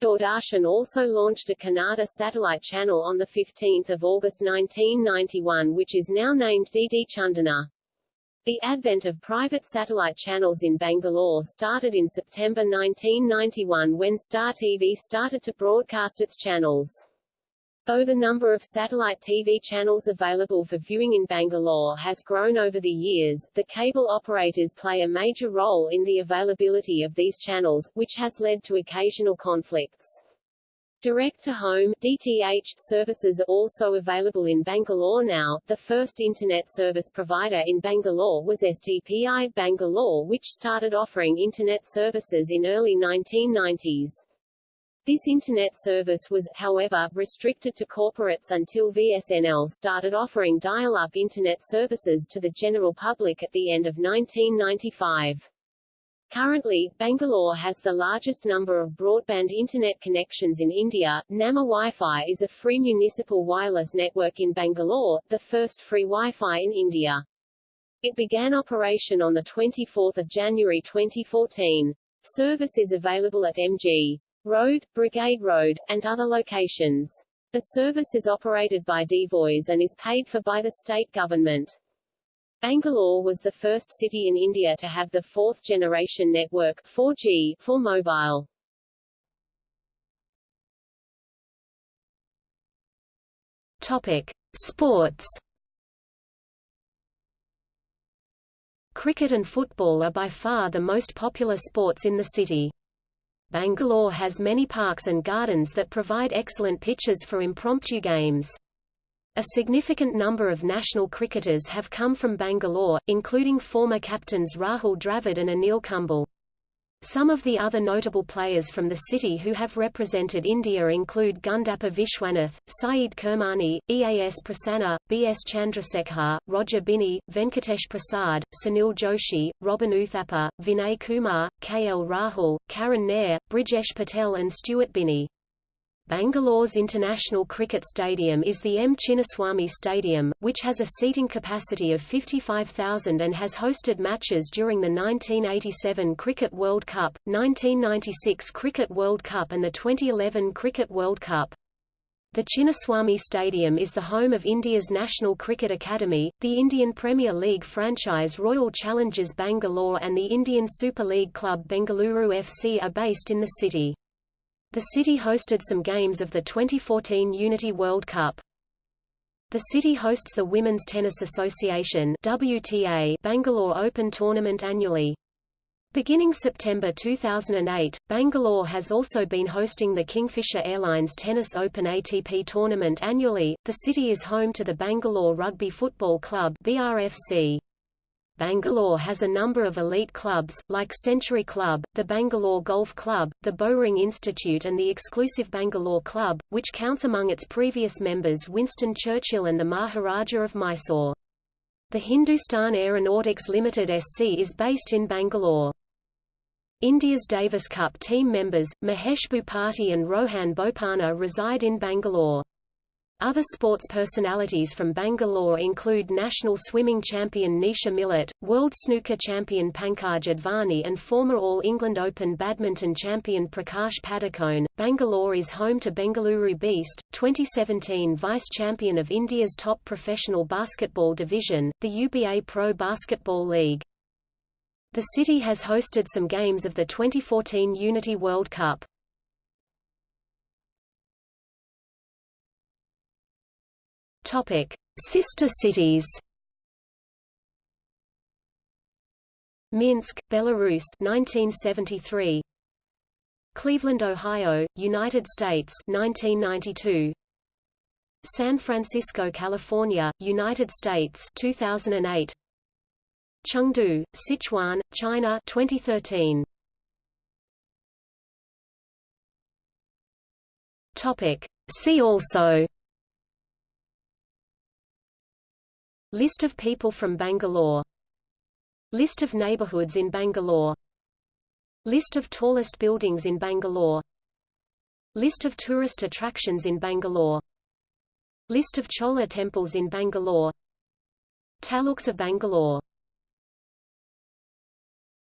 Doordarshan also launched a Kannada satellite channel on 15 August 1991 which is now named DD Chandana. The advent of private satellite channels in Bangalore started in September 1991 when Star TV started to broadcast its channels. Though the number of satellite TV channels available for viewing in Bangalore has grown over the years, the cable operators play a major role in the availability of these channels, which has led to occasional conflicts. Direct-to-home DTH services are also available in Bangalore now. The first internet service provider in Bangalore was STPI Bangalore which started offering internet services in early 1990s. This Internet service was, however, restricted to corporates until VSNL started offering dial-up Internet services to the general public at the end of 1995. Currently, Bangalore has the largest number of broadband internet connections in India. Nama Wi-Fi is a free municipal wireless network in Bangalore, the first free Wi-Fi in India. It began operation on 24 January 2014. Service is available at MG Road, Brigade Road, and other locations. The service is operated by D-VoIS and is paid for by the state government. Bangalore was the first city in India to have the fourth-generation network 4G for mobile. Topic: Sports. Cricket and football are by far the most popular sports in the city. Bangalore has many parks and gardens that provide excellent pitches for impromptu games. A significant number of national cricketers have come from Bangalore, including former captains Rahul Dravid and Anil Kumble. Some of the other notable players from the city who have represented India include Gundappa Vishwanath, Syed Kirmani, Eas Prasanna, B.S. Chandrasekhar, Roger Binny, Venkatesh Prasad, Sunil Joshi, Robin Uthappa, Vinay Kumar, K.L. Rahul, Karun Nair, Brijesh Patel and Stuart Binny. Bangalore's International Cricket Stadium is the M. Chinnaswamy Stadium, which has a seating capacity of 55,000 and has hosted matches during the 1987 Cricket World Cup, 1996 Cricket World Cup and the 2011 Cricket World Cup. The Chinnaswamy Stadium is the home of India's National Cricket Academy, the Indian Premier League franchise Royal Challengers Bangalore and the Indian Super League club Bengaluru FC are based in the city. The city hosted some games of the 2014 Unity World Cup. The city hosts the Women's Tennis Association WTA Bangalore Open tournament annually. Beginning September 2008, Bangalore has also been hosting the Kingfisher Airlines Tennis Open ATP tournament annually. The city is home to the Bangalore Rugby Football Club BRFC. Bangalore has a number of elite clubs, like Century Club, the Bangalore Golf Club, the Bowring Institute and the exclusive Bangalore Club, which counts among its previous members Winston Churchill and the Maharaja of Mysore. The Hindustan Aeronautics Limited SC is based in Bangalore. India's Davis Cup team members, Mahesh Bhupathi and Rohan Bopanna reside in Bangalore. Other sports personalities from Bangalore include national swimming champion Nisha Millett, world snooker champion Pankaj Advani and former All England Open badminton champion Prakash Padukone. Bangalore is home to Bengaluru Beast, 2017 vice-champion of India's top professional basketball division, the UBA Pro Basketball League. The city has hosted some games of the 2014 Unity World Cup. Topic: Sister cities. Minsk, Belarus 1973. Cleveland, Ohio, United States 1992. San Francisco, California, United States 2008. Chengdu, Sichuan, China 2013. Topic: See also List of people from Bangalore. List of neighborhoods in Bangalore. List of tallest buildings in Bangalore. List of tourist attractions in Bangalore. List of Chola temples in Bangalore. Taluks of Bangalore